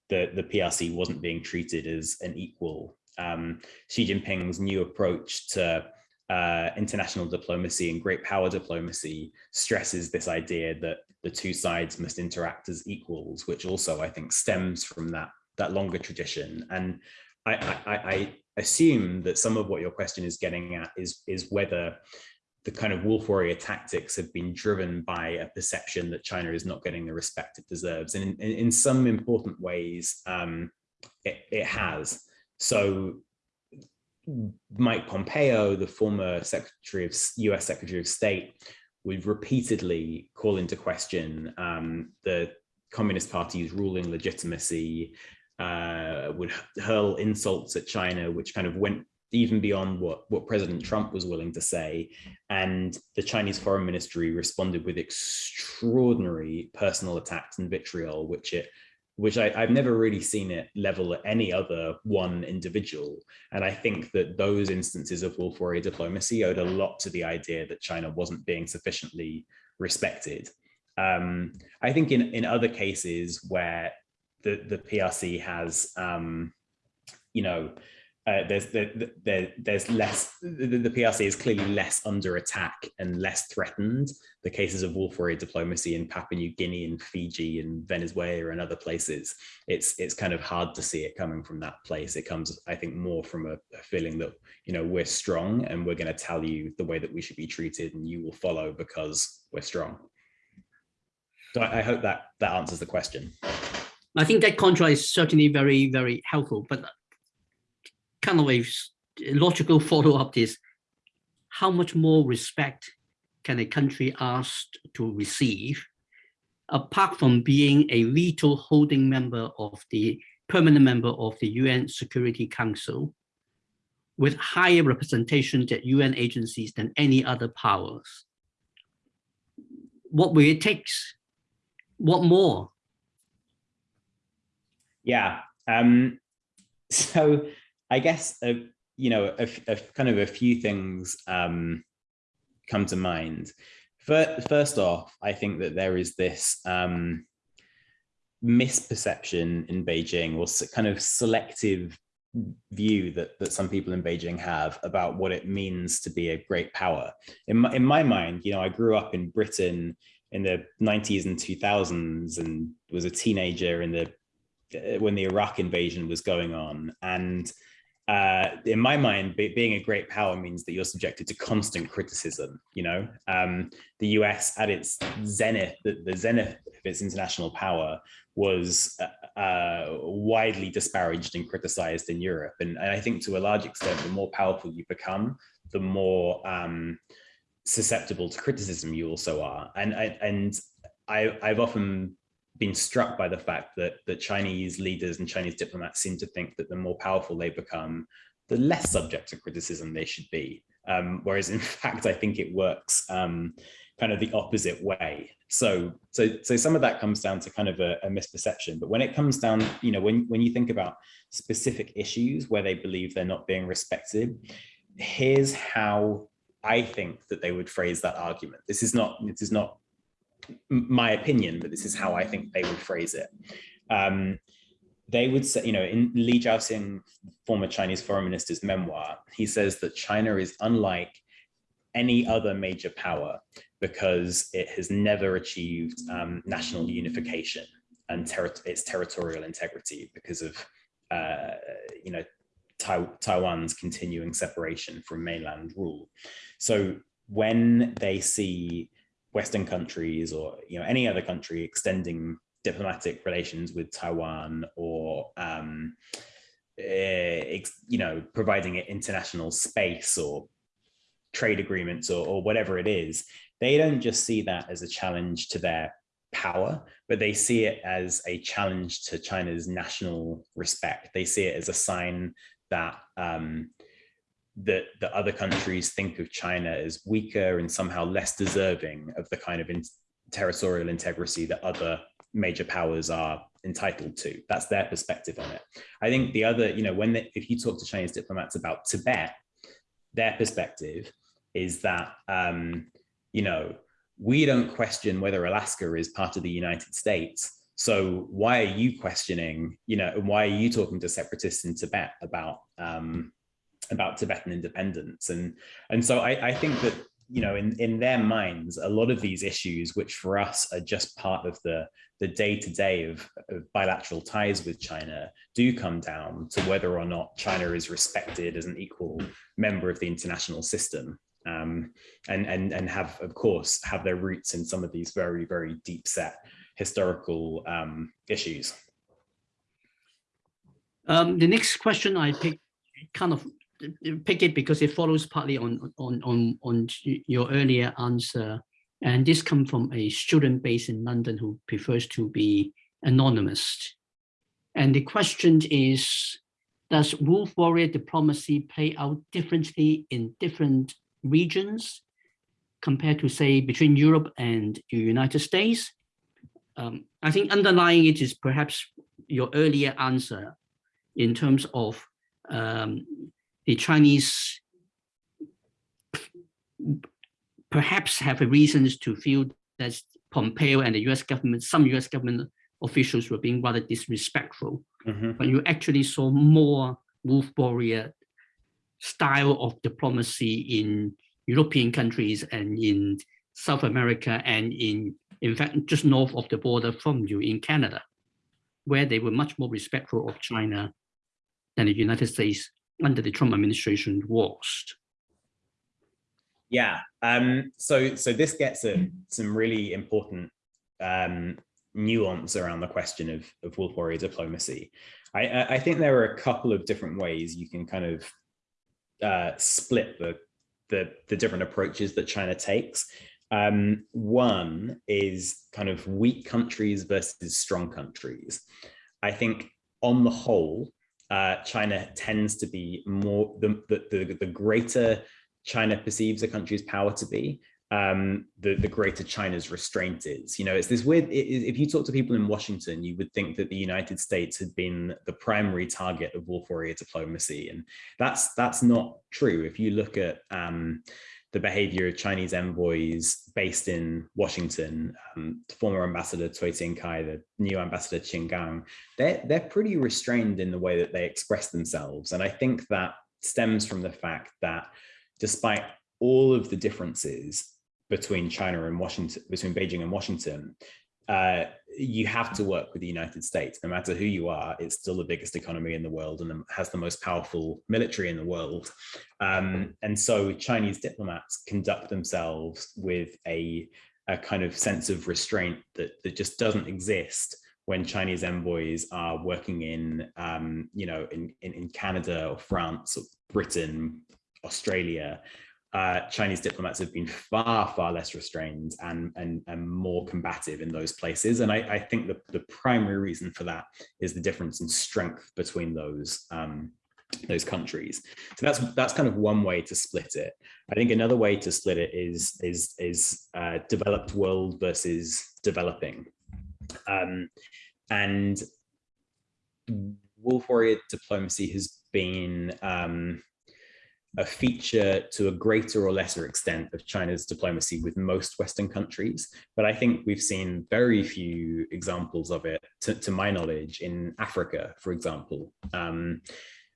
the, the PRC wasn't being treated as an equal um, Xi Jinping's new approach to uh, international diplomacy and great power diplomacy stresses this idea that the two sides must interact as equals, which also I think stems from that that longer tradition. And I, I, I assume that some of what your question is getting at is is whether the kind of wolf warrior tactics have been driven by a perception that China is not getting the respect it deserves. And in, in, some important ways, um, it, it has. So Mike Pompeo, the former Secretary of US Secretary of State, would repeatedly call into question um, the Communist Party's ruling legitimacy, uh, would hurl insults at China, which kind of went even beyond what, what President Trump was willing to say. And the Chinese foreign ministry responded with extraordinary personal attacks and vitriol, which it which I, have never really seen it level at any other one individual. And I think that those instances of wolf warrior diplomacy owed a lot to the idea that China wasn't being sufficiently respected. Um, I think in, in other cases where the, the PRC has, um, you know, uh, there's the, the, there's less the, the, PRC is clearly less under attack and less threatened. The cases of wolf warrior diplomacy in Papua New Guinea and Fiji and Venezuela and other places, it's it's kind of hard to see it coming from that place. It comes, I think, more from a, a feeling that you know we're strong and we're going to tell you the way that we should be treated, and you will follow because we're strong. So I, I hope that that answers the question. I think that contrast is certainly very, very helpful. But kind of a logical follow-up is how much more respect can a country ask to receive apart from being a veto holding member of the permanent member of the UN Security Council with higher representation at UN agencies than any other powers. What will it take? What more? Yeah, um, so I guess, uh, you know, a, a, kind of a few things um, come to mind. First off, I think that there is this um, misperception in Beijing or kind of selective view that, that some people in Beijing have about what it means to be a great power. In my, in my mind, you know, I grew up in Britain in the 90s and 2000s and was a teenager in the uh, when the Iraq invasion was going on. And uh, in my mind, be, being a great power means that you're subjected to constant criticism. You know, um, the US at its zenith, the, the, zenith of its international power was uh, uh, widely disparaged and criticized in Europe. And, and, I think to a large extent, the more powerful you become, the more um, susceptible to criticism you also are. And, and I, I've often been struck by the fact that that Chinese leaders and Chinese diplomats seem to think that the more powerful they become, the less subject to criticism they should be. Um, whereas in fact, I think it works um, kind of the opposite way. So, so, so some of that comes down to kind of a, a, misperception. But when it comes down, you know, when when you think about specific issues where they believe they're not being respected, here's how I think that they would phrase that argument. This is not, this is not my opinion, but this is how I think they would phrase it. Um, they would say, you know, in Li Zhaoxing, former Chinese foreign minister's memoir, he says that China is unlike any other major power because it has never achieved um, national unification and ter its territorial integrity because of, uh, you know, tai Taiwan's continuing separation from mainland rule. So when they see Western countries or you know any other country extending diplomatic relations with Taiwan or um, uh, you know providing it international space or trade agreements or, or whatever it is, they don't just see that as a challenge to their power, but they see it as a challenge to China's national respect. They see it as a sign that um, that the other countries think of China as weaker and somehow less deserving of the kind of in territorial integrity that other major powers are entitled to. That's their perspective on it. I think the other, you know, when they, if you talk to Chinese diplomats about Tibet, their perspective is that, um, you know, we don't question whether Alaska is part of the United States. So why are you questioning, you know, and why are you talking to separatists in Tibet about um, about Tibetan independence. And, and so I, I think that, you know, in, in their minds, a lot of these issues, which for us are just part of the, the day-to-day -day of, of bilateral ties with China, do come down to whether or not China is respected as an equal member of the international system. Um, and, and, and have, of course, have their roots in some of these very, very deep set historical um, issues. Um, the next question I picked kind of pick it because it follows partly on, on, on, on your earlier answer. And this comes from a student based in London who prefers to be anonymous. And the question is, does wolf warrior diplomacy play out differently in different regions compared to say between Europe and the United States? Um, I think underlying it is perhaps your earlier answer in terms of um, the Chinese perhaps have reasons to feel that Pompeo and the US government, some US government officials were being rather disrespectful. Mm -hmm. But you actually saw more wolf warrior style of diplomacy in European countries and in South America and in, in fact, just north of the border from you in Canada, where they were much more respectful of China than the United States under the Trump administration worst? Yeah, um, so so this gets some really important um, nuance around the question of, of wolf warrior diplomacy. I, I think there are a couple of different ways you can kind of uh, split the, the, the different approaches that China takes. Um, one is kind of weak countries versus strong countries. I think on the whole, uh, China tends to be more, the, the, the, greater China perceives a country's power to be, um, the, the greater China's restraint is. You know, it's this weird, it, if you talk to people in Washington, you would think that the United States had been the primary target of wolf warrior diplomacy. And that's, that's not true. If you look at um, the behavior of Chinese envoys based in Washington, um, former ambassador Cui Tiankai, the new ambassador Qin Gang, they're, they're pretty restrained in the way that they express themselves. And I think that stems from the fact that despite all of the differences between China and Washington, between Beijing and Washington, uh, you have to work with the United States. No matter who you are, it's still the biggest economy in the world and has the most powerful military in the world. Um, and so Chinese diplomats conduct themselves with a, a kind of sense of restraint that, that just doesn't exist when Chinese envoys are working in, um, you know, in, in, in Canada or France or Britain, Australia, uh, Chinese diplomats have been far, far less restrained and, and, and more combative in those places. And I, I think the, the primary reason for that is the difference in strength between those um, those countries. So that's that's kind of one way to split it. I think another way to split it is is is uh, developed world versus developing. Um, and wolf warrior diplomacy has been um, a feature to a greater or lesser extent of China's diplomacy with most Western countries. But I think we've seen very few examples of it, to, to my knowledge, in Africa, for example, um,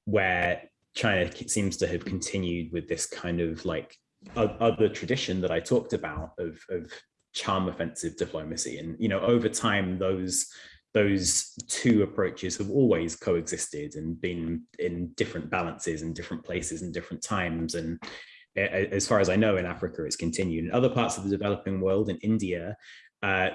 where China seems to have continued with this kind of like other tradition that I talked about of, of charm offensive diplomacy. And, you know, over time, those those two approaches have always coexisted and been in different balances and different places and different times. And as far as I know, in Africa, it's continued. In other parts of the developing world, in India, uh,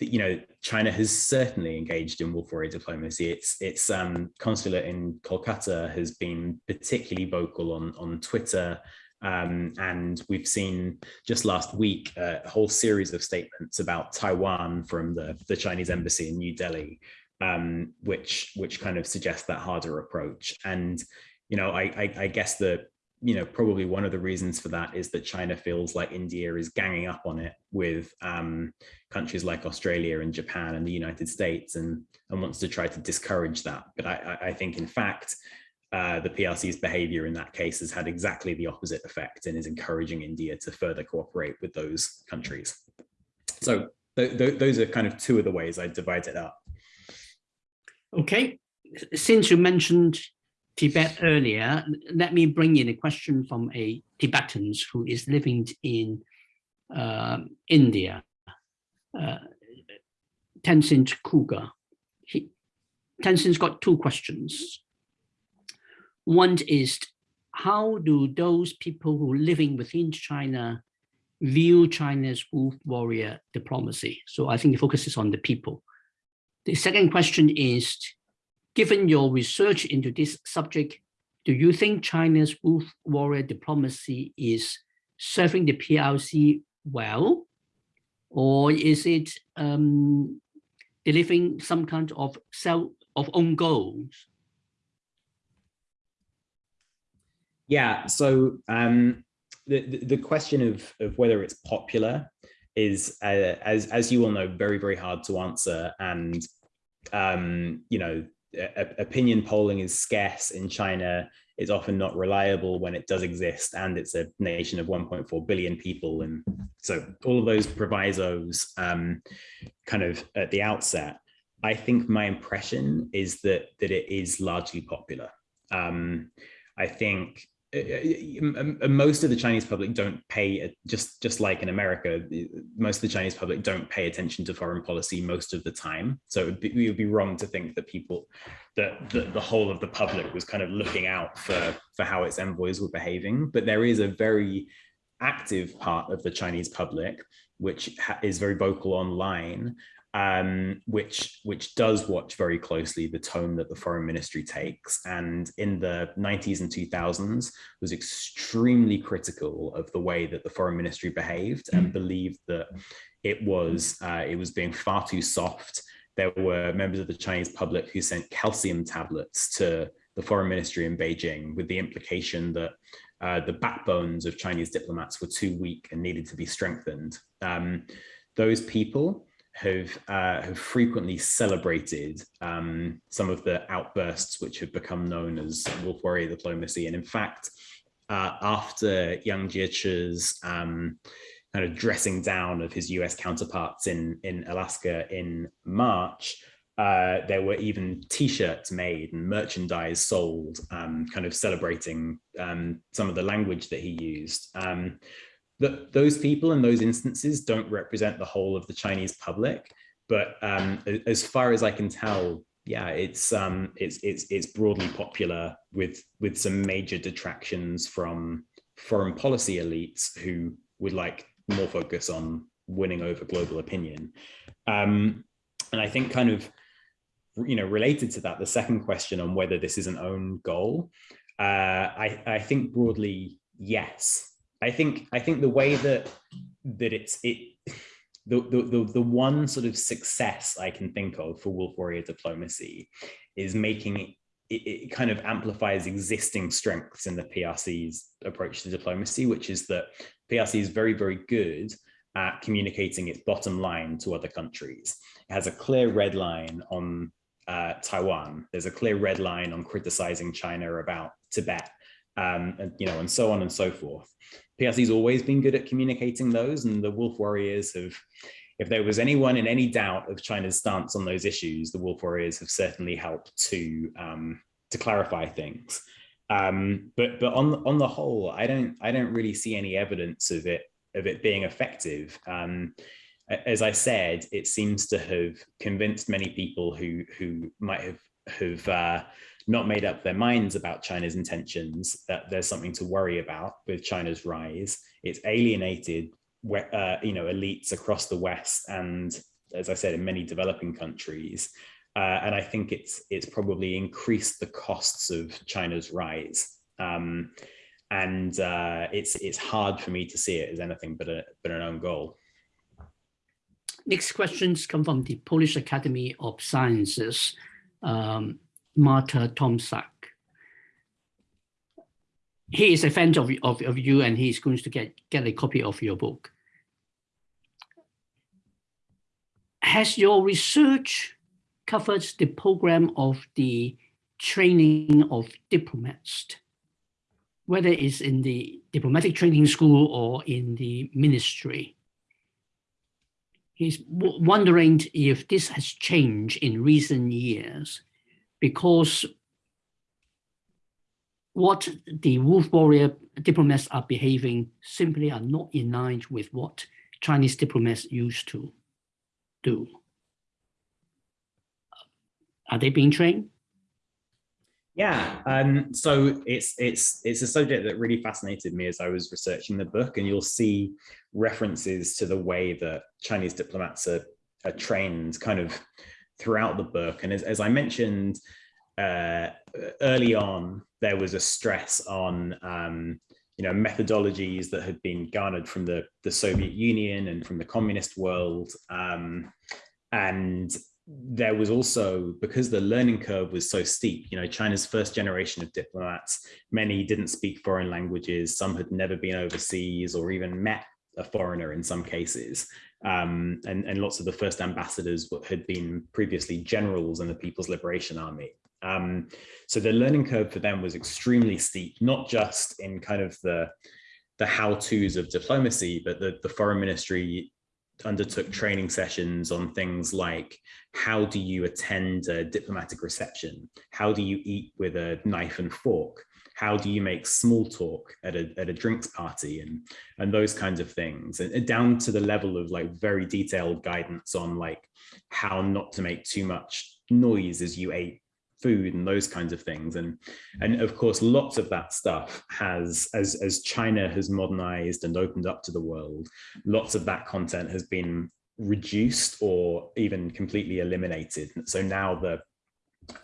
you know, China has certainly engaged in wolf warrior diplomacy. Its its um, consulate in Kolkata has been particularly vocal on on Twitter um, and we've seen just last week uh, a whole series of statements about Taiwan from the, the Chinese embassy in New Delhi, um, which which kind of suggests that harder approach. And you know, I, I, I guess that you know probably one of the reasons for that is that China feels like India is ganging up on it with um, countries like Australia and Japan and the United States, and and wants to try to discourage that. But I, I think in fact uh, the PRC's behavior in that case has had exactly the opposite effect and is encouraging India to further cooperate with those countries. So th th those are kind of two of the ways I divide it up. Okay, since you mentioned Tibet earlier, let me bring in a question from a Tibetan who is living in uh, India, uh, Tenzin Kuga. He, Tenzin's got two questions. One is how do those people who are living within China view China's wolf warrior diplomacy? So I think the focus is on the people. The second question is, given your research into this subject, do you think China's wolf warrior diplomacy is serving the PRC well? Or is it um, delivering some kind of self of own goals? Yeah, so um, the, the question of, of whether it's popular is, uh, as, as you all know, very, very hard to answer. And, um, you know, opinion polling is scarce in China. It's often not reliable when it does exist. And it's a nation of 1.4 billion people. And so all of those provisos um, kind of at the outset, I think my impression is that, that it is largely popular. Um, I think Uh, uh, most of the Chinese public don't pay just just like in America, most of the Chinese public don't pay attention to foreign policy most of the time. So it would be, it would be wrong to think that people that the, the whole of the public was kind of looking out for for how its envoys were behaving. But there is a very active part of the Chinese public which is very vocal online um, which which does watch very closely the tone that the foreign ministry takes and in the 90s and 2000s was extremely critical of the way that the foreign ministry behaved and mm. believed that it was uh, it was being far too soft there were members of the Chinese public who sent calcium tablets to the foreign ministry in Beijing with the implication that uh, the backbones of Chinese diplomats were too weak and needed to be strengthened. Um, those people have uh, have frequently celebrated um, some of the outbursts which have become known as wolf warrior diplomacy. And in fact, uh, after Yang Jiechi's um, kind of dressing down of his US counterparts in, in Alaska in March, uh, there were even t-shirts made and merchandise sold um, kind of celebrating um, some of the language that he used. Um, that those people in those instances don't represent the whole of the Chinese public. But um, as far as I can tell, yeah, it's um, it's it's it's broadly popular with with some major detractions from foreign policy elites who would like more focus on winning over global opinion. Um, and I think kind of, you know, related to that, the second question on whether this is an own goal, uh, I, I think broadly, yes. I think I think the way that that it's it the, the, the, the one sort of success I can think of for Wolf Warrior diplomacy is making it, it, kind of amplifies existing strengths in the PRC's approach to diplomacy, which is that PRC is very, very good at communicating its bottom line to other countries. It has a clear red line on uh, Taiwan. There's a clear red line on criticizing China about Tibet um, and you know, and so on and so forth. PRC's always been good at communicating those, and the Wolf Warriors have. If there was anyone in any doubt of China's stance on those issues, the Wolf Warriors have certainly helped to um, to clarify things. Um, but but on on the whole, I don't I don't really see any evidence of it of it being effective. Um, as I said, it seems to have convinced many people who who might have have uh, not made up their minds about China's intentions that there's something to worry about with China's rise. It's alienated, uh, you know, elites across the West and, as I said, in many developing countries. Uh, and I think it's it's probably increased the costs of China's rise. Um, and uh, it's it's hard for me to see it as anything but a but an own goal. Next questions come from the Polish Academy of Sciences, um, Marta Tomczak. He is a fan of, of, of you and he's going to get, get a copy of your book. Has your research covered the program of the training of diplomats, whether it's in the diplomatic training school or in the ministry? He's wondering if this has changed in recent years because what the wolf warrior diplomats are behaving simply are not in line with what Chinese diplomats used to do. Are they being trained? Yeah, um, so it's it's it's a subject that really fascinated me as I was researching the book, and you'll see references to the way that Chinese diplomats are, are trained kind of throughout the book. And as, as I mentioned uh, early on, there was a stress on um, you know methodologies that had been garnered from the the Soviet Union and from the communist world, um, and there was also because the learning curve was so steep you know china's first generation of diplomats many didn't speak foreign languages. Some had never been overseas or even met a foreigner in some cases um, and, and lots of the first ambassadors had been previously generals in the People's Liberation Army. Um, so the learning curve for them was extremely steep, not just in kind of the, the how-tos of diplomacy, but the, the foreign ministry undertook training sessions on things like how do you attend a diplomatic reception? How do you eat with a knife and fork? How do you make small talk at a, at a drinks party and and those kinds of things. And down to the level of like very detailed guidance on like how not to make too much noise as you ate food and those kinds of things. And and of course lots of that stuff has as as china has modernized and opened up to the world lots of that content has been reduced or even completely eliminated. So now the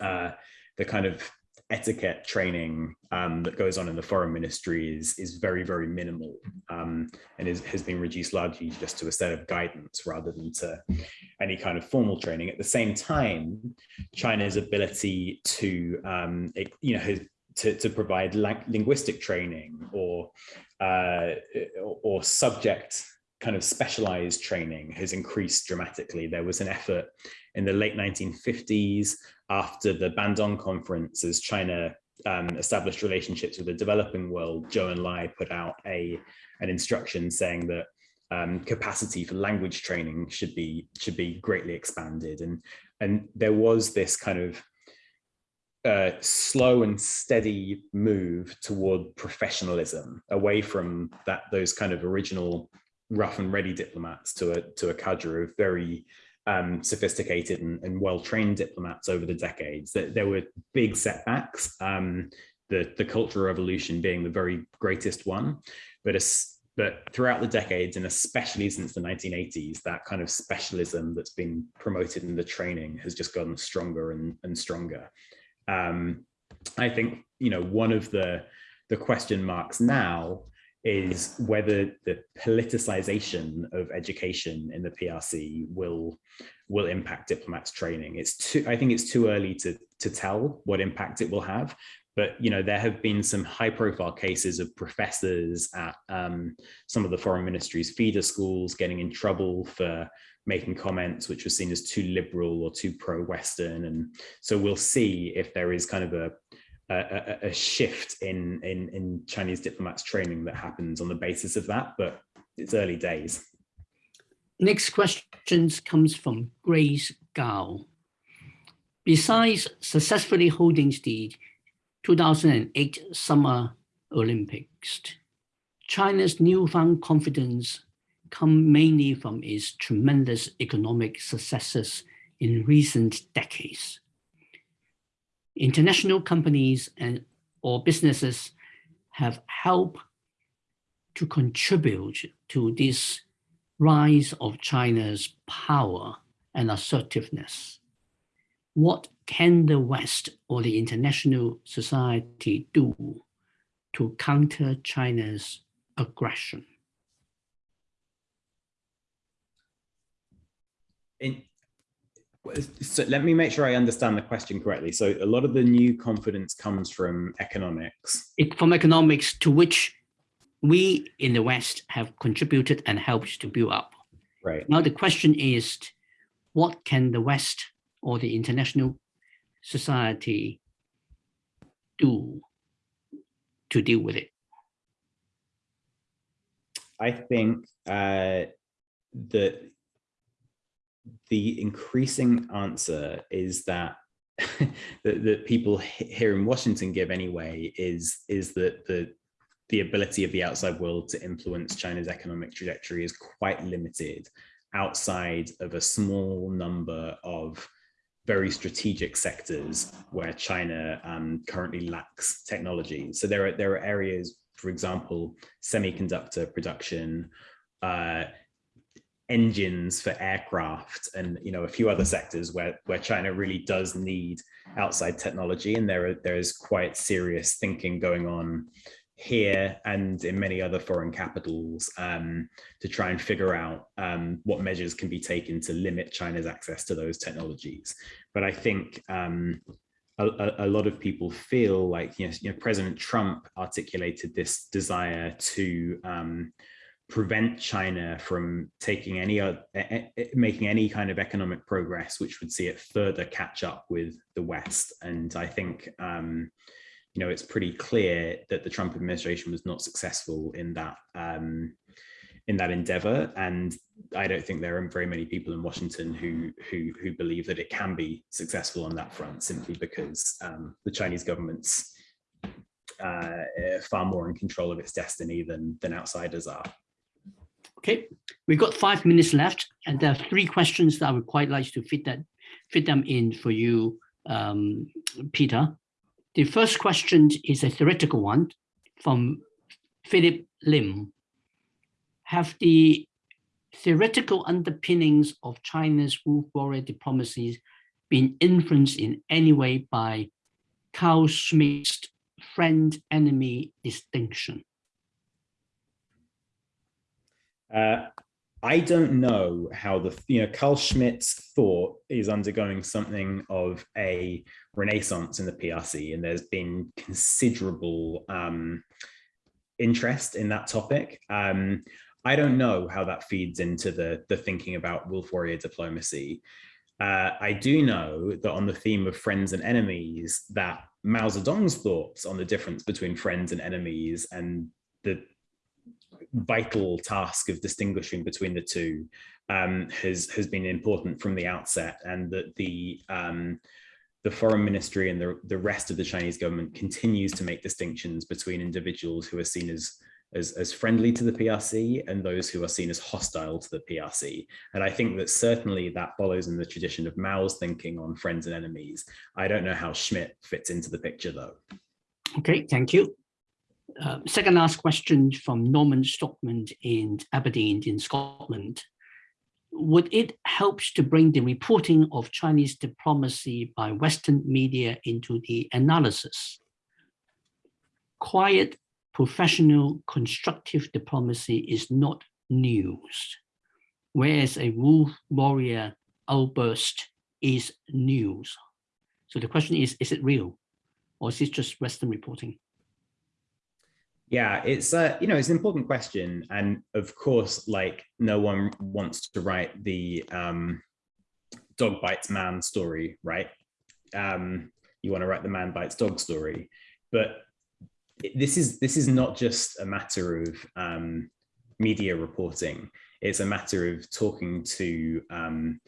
uh the kind of etiquette training um, that goes on in the foreign ministry is, very, very minimal um, and is, has been reduced largely just to a set of guidance rather than to any kind of formal training. At the same time, China's ability to, um, it, you know, to, to provide linguistic training or, uh, or subject kind of specialized training has increased dramatically. There was an effort in the late 1950s after the Bandung conference as China um, established relationships with the developing world, Zhou Enlai put out a an instruction saying that um, capacity for language training should be should be greatly expanded, and and there was this kind of uh, slow and steady move toward professionalism, away from that those kind of original rough and ready diplomats to a to a cadre of very um, sophisticated and, and well-trained diplomats over the decades. That there were big setbacks. Um, the the cultural revolution being the very greatest one, but but throughout the decades and especially since the 1980s, that kind of specialism that's been promoted in the training has just gotten stronger and, and stronger. Um, I think you know one of the the question marks now is whether the politicization of education in the PRC will will impact diplomats training. It's too, I think it's too early to to tell what impact it will have. But you know, there have been some high profile cases of professors at um, some of the foreign ministry's feeder schools getting in trouble for making comments which were seen as too liberal or too pro-Western. And so we'll see if there is kind of a a, a, shift in, in, in Chinese diplomats training that happens on the basis of that, but it's early days. Next question comes from Grace Gao. Besides successfully holding the 2008 Summer Olympics, China's newfound confidence come mainly from its tremendous economic successes in recent decades. International companies and or businesses have helped to contribute to this rise of China's power and assertiveness. What can the West or the international society do to counter China's aggression? In, so let me make sure I understand the question correctly. So a lot of the new confidence comes from economics. It, from economics to which we in the West have contributed and helped to build up. Right. Now the question is, what can the West or the international society do to deal with it? I think uh, that the increasing answer is that that, that people here in Washington give anyway is is that the the ability of the outside world to influence China's economic trajectory is quite limited outside of a small number of very strategic sectors where China um, currently lacks technology. So there are there are areas, for example, semiconductor production, uh, engines for aircraft and you know a few other sectors where where China really does need outside technology and there are, there is quite serious thinking going on here and in many other foreign capitals um, to try and figure out um, what measures can be taken to limit China's access to those technologies. But I think um, a, a, lot of people feel like you know, you know, President Trump articulated this desire to um, prevent China from taking any uh, making any kind of economic progress, which would see it further catch up with the West. And I think um, you know it's pretty clear that the Trump administration was not successful in that um, in that endeavor. And I don't think there are very many people in Washington who who who believe that it can be successful on that front, simply because um, the Chinese government's uh, far more in control of its destiny than than outsiders are. Okay, we've got five minutes left, and there are three questions that I would quite like to fit that fit them in for you, um, Peter. The first question is a theoretical one from Philip Lim. Have the theoretical underpinnings of China's wolf warrior diplomacy been influenced in any way by Carl Schmitt's friend-enemy distinction? Uh, I don't know how the, you know, Carl Schmitt's thought is undergoing something of a renaissance in the PRC, and there's been considerable um, interest in that topic. Um, I don't know how that feeds into the, the thinking about wolf warrior diplomacy. Uh, I do know that on the theme of friends and enemies, that Mao Zedong's thoughts on the difference between friends and enemies and the vital task of distinguishing between the two um, has has been important from the outset, and that the um, the foreign ministry and the, the rest of the Chinese government continues to make distinctions between individuals who are seen as, as, as friendly to the PRC and those who are seen as hostile to the PRC. And I think that certainly that follows in the tradition of Mao's thinking on friends and enemies. I don't know how Schmitt fits into the picture though. Okay, thank you. Uh, second last question from Norman Stockman in Aberdeen in Scotland. Would it help to bring the reporting of Chinese diplomacy by Western media into the analysis? Quiet, professional, constructive diplomacy is not news, whereas a wolf warrior outburst is news. So the question is, is it real? Or is it just Western reporting? Yeah, it's uh, you know it's an important question, and of course, like no one wants to write the um, dog bites man story, right? Um, you want to write the man bites dog story. But this is this is not just a matter of um, media reporting. It's a matter of talking to um,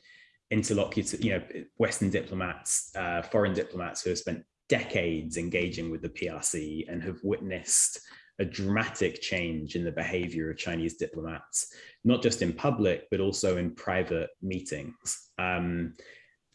interlocutors, you know, Western diplomats, uh, foreign diplomats who have spent decades engaging with the PRC and have witnessed a dramatic change in the behavior of Chinese diplomats, not just in public, but also in private meetings. Um,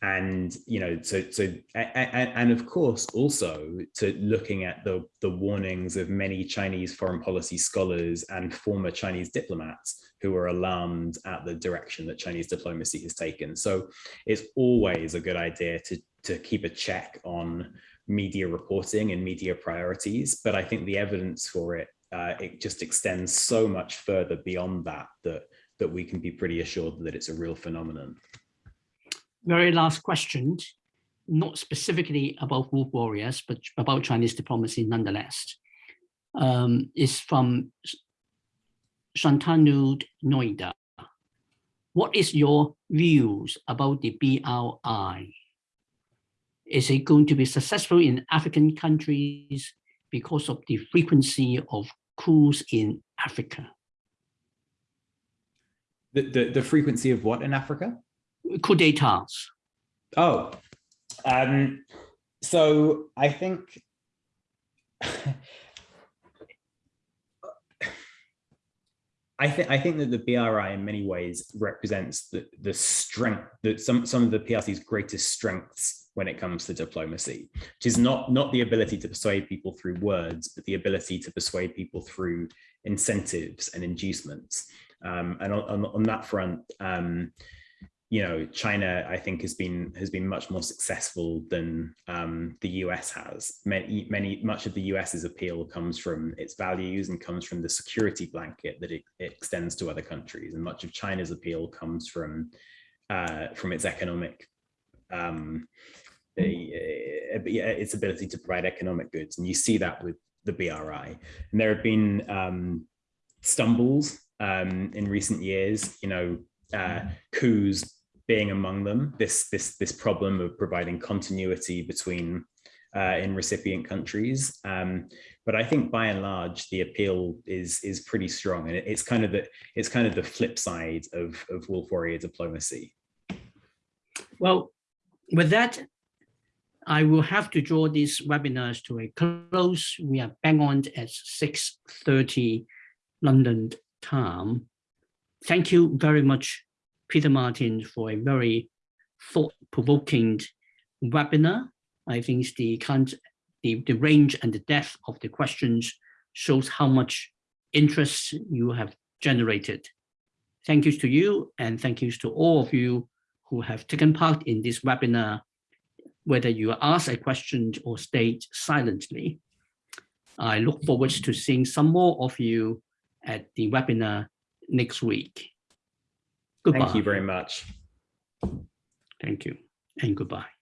and you know so so and, and, of course also to looking at the the warnings of many chinese foreign policy scholars and former chinese diplomats who are alarmed at the direction that chinese diplomacy has taken so it's always a good idea to to keep a check on media reporting and media priorities but i think the evidence for it uh, it just extends so much further beyond that that that we can be pretty assured that it's a real phenomenon very last question, not specifically about wolf warriors, but about Chinese diplomacy nonetheless, um, is from Shantanu Noida. What is your views about the BRI? Is it going to be successful in African countries because of the frequency of coups in Africa? The, the, the frequency of what in Africa? coup d'etats? Oh, um, so I think I think I think that the BRI in many ways represents the the strength that some some of the PRC's greatest strengths when it comes to diplomacy, which is not not the ability to persuade people through words, but the ability to persuade people through incentives and inducements. Um, and on, on, that front, um, you know, China, I think, has been has been much more successful than um, the US has. Many, many, much of the US's appeal comes from its values and comes from the security blanket that it, it extends to other countries, and much of China's appeal comes from uh, from its economic, um, its ability to provide economic goods, and you see that with the BRI. And there have been um, stumbles um, in recent years. You know, uh, coups being among them, this, this, this problem of providing continuity between uh, in recipient countries. Um, but I think by and large, the appeal is is pretty strong, and it's kind of the it's kind of the flip side of of wolf warrior diplomacy. Well, with that, I will have to draw these webinars to a close. We are bang on at 6.30 London time. Thank you very much Peter Martin for a very thought-provoking webinar. I think the, the, the range and the depth of the questions shows how much interest you have generated. Thank you to you and thank you to all of you who have taken part in this webinar, whether you ask a question or stayed silently. I look forward to seeing some more of you at the webinar next week. Goodbye. Thank you very much. Thank you and goodbye.